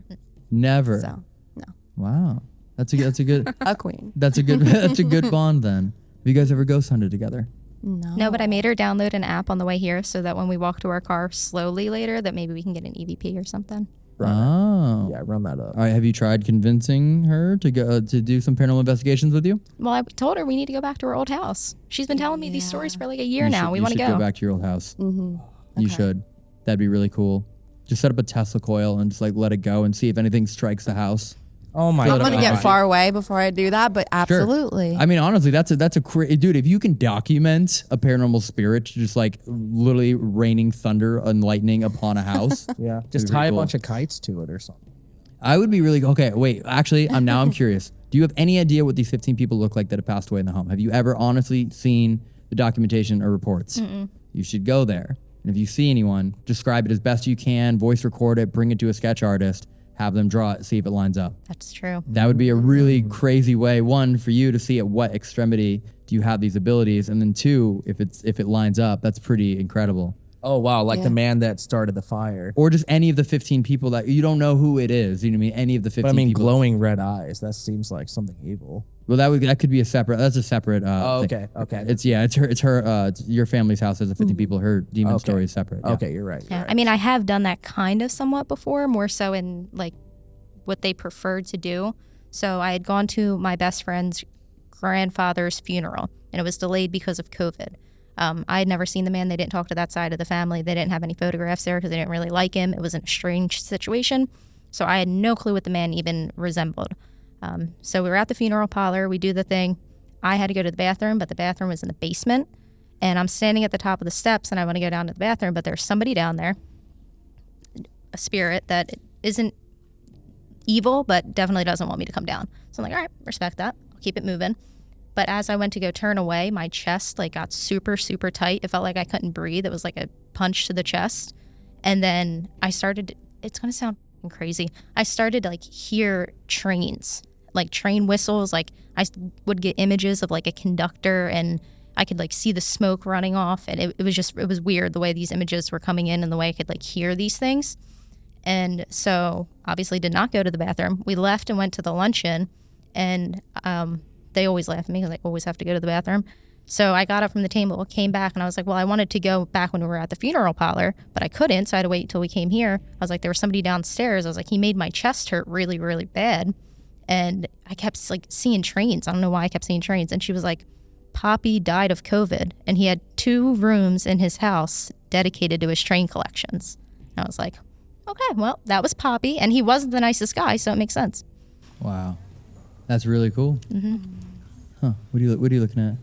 Never. So, no. Wow. That's a that's a good (laughs) A queen. that's a good that's a good bond then. Have you guys ever ghost hunted together? No. No, but I made her download an app on the way here so that when we walk to our car slowly later, that maybe we can get an EVP or something. Oh. Yeah, run that up. All right, have you tried convincing her to go uh, to do some paranormal investigations with you? Well, I told her we need to go back to her old house. She's been telling me these stories for like a year You now. should- we want to should go. go back to your old house. Mm-hmm. You should. That'd be really cool. Just set up a Tesla coil and just like let it go and see if anything strikes the house. Oh my Fill I'm going to up. get far away before I do that, but absolutely. Sure. absolutely. I mean, honestly, that's a that's a cra- eh, dude. If you can document a paranormal spirit just like literally raining thunder and lightning upon a house, (laughs) Yeah, just tie pretty a bunch of kites to it or something. I would be really okay. Wait, actually, I'm now I'm curious. Do you have any idea what these 15 people look like that have passed away in the home? Have you ever honestly seen the documentation or reports? You should go there, and if you see anyone, describe it as best you can, voice record it, bring it to a sketch artist, have them draw it, see if it lines up. That's true. That would be a really crazy way. One for you to see at what extremity do you have these abilities, and then two, if it's if it lines up, that's pretty incredible. Oh wow, like Yeah. the man that started the fire. Or just any of the 15 people that you don't know who it is. You know what I mean? Any of the 15 But I mean, people. glowing red eyes. That seems like something evil. Well, that would that could be a separate. That's a separate. Uh, Oh, thing. okay, okay. It's yeah. It's her. It's her. Uh, it's your family's house has a 50 people. Her demon Okay. story is separate. yeah. Okay, you're right. you're Yeah. right. I mean, I have done that kind of somewhat before, more so in like what they preferred to do. So I had gone to my best friend's grandfather's funeral, and it was delayed because of COVID. Um, I had never seen the man. They didn't talk to that side of the family. They didn't have any photographs there because they didn't really like him. It was a strange situation. So I had no clue what the man even resembled. Um, so we were at the funeral parlor. We do the thing. I had to go to the bathroom, but the bathroom was in the basement. And I'm standing at the top of the steps and I want to go down to the bathroom, but there's somebody down there, a spirit that isn't evil, but definitely doesn't want me to come down. So I'm like, all right, respect that. I'll keep it moving. But as I went to go turn away, my chest like got super, super tight. It felt like I couldn't breathe. It was like a punch to the chest. And then I started, it's going to sound crazy. I started to like hear trains, like train whistles. Like I would get images of like a conductor and I could like see the smoke running off. And it, it was just, it was weird the way these images were coming in and the way I could like hear these things. And so obviously did not go to the bathroom. We left and went to the luncheon and um, they always laugh at me because I always have to go to the bathroom. So I got up from the table, came back, and I was like, well, I wanted to go back when we were at the funeral parlor, but I couldn't. So I had to wait until we came here. I was like, there was somebody downstairs. I was like, he made my chest hurt really, really bad. And I kept like seeing trains. I don't know why I kept seeing trains. And she was like, Poppy died of COVID, and he had two rooms in his house dedicated to his train collections. And I was like, okay, well, that was Poppy, and he wasn't the nicest guy, so it makes sense. Wow, that's really cool. Mm-hmm. Huh? What are you What are you looking at? I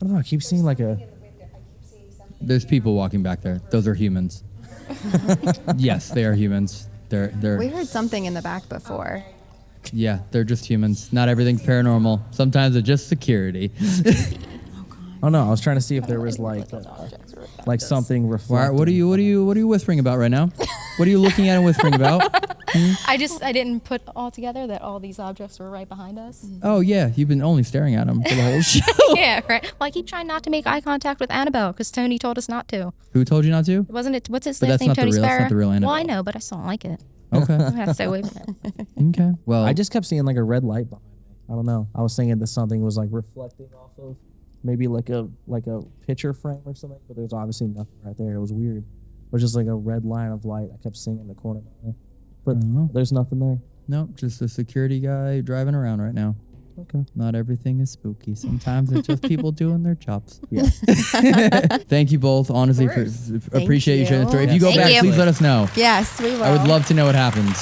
don't know. I keep seeing like a. There's people walking back there. Those are humans. (laughs) yes, they are humans. They're they're we heard something in the back before. (laughs) yeah. They're just humans. Not everything's paranormal. Sometimes it's just security. (laughs) Oh no, I was trying to see if there was like, uh, like something Why, reflecting. what are you What are you What are you whispering about right now? What are you looking at and whispering about? (laughs) I just I didn't put all together that all these objects were right behind us. Oh yeah, you've been only staring at them for the whole show. yeah, right. Well, I keep trying not to make eye contact with Annabelle because Tony told us not to. Who told you not to? Wasn't it? What's his But last that's name? not the Tony real- that's Spera. not the real Well, I Annabelle. know, but I still don't like it. Okay. I have to stay away from it. okay. Well, I just kept seeing like a red light behind me. I don't know. I was thinking that something was like reflecting off of maybe like a like a picture frame or something, but there's obviously nothing right there. It was weird. It was just like a red line of light. I kept seeing in the corner, there. but there's nothing there. Nope, just a security guy driving around right now. Okay. Not everything is spooky. Sometimes it's just people (laughs) doing their jobs. Yeah. (laughs) Thank you both, honestly, for appreciate you sharing the you. story. If you go Thank back, you. please let us know. Yes, we will. I would love to know what happens.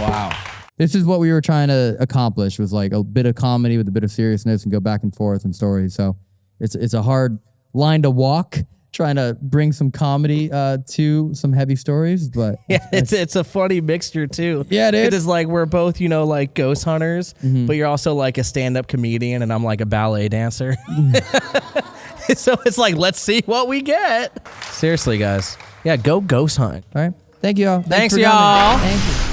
wow. This is what we were trying to accomplish was like a bit of comedy with a bit of seriousness and go back and forth in stories. So it's it's a hard line to walk trying to bring some comedy uh, to some heavy stories, but (laughs) Yeah, it's it's a funny mixture too. Yeah, dude. It's like we're both, you know, like ghost hunters, Mm-hmm. but you're also like a stand-up comedian, and I'm like a ballet dancer. (laughs) so it's like, let's see what we get. Seriously, guys. Yeah, go ghost hunt. All right. Thank you all. Thanks, for y'all. Thank you.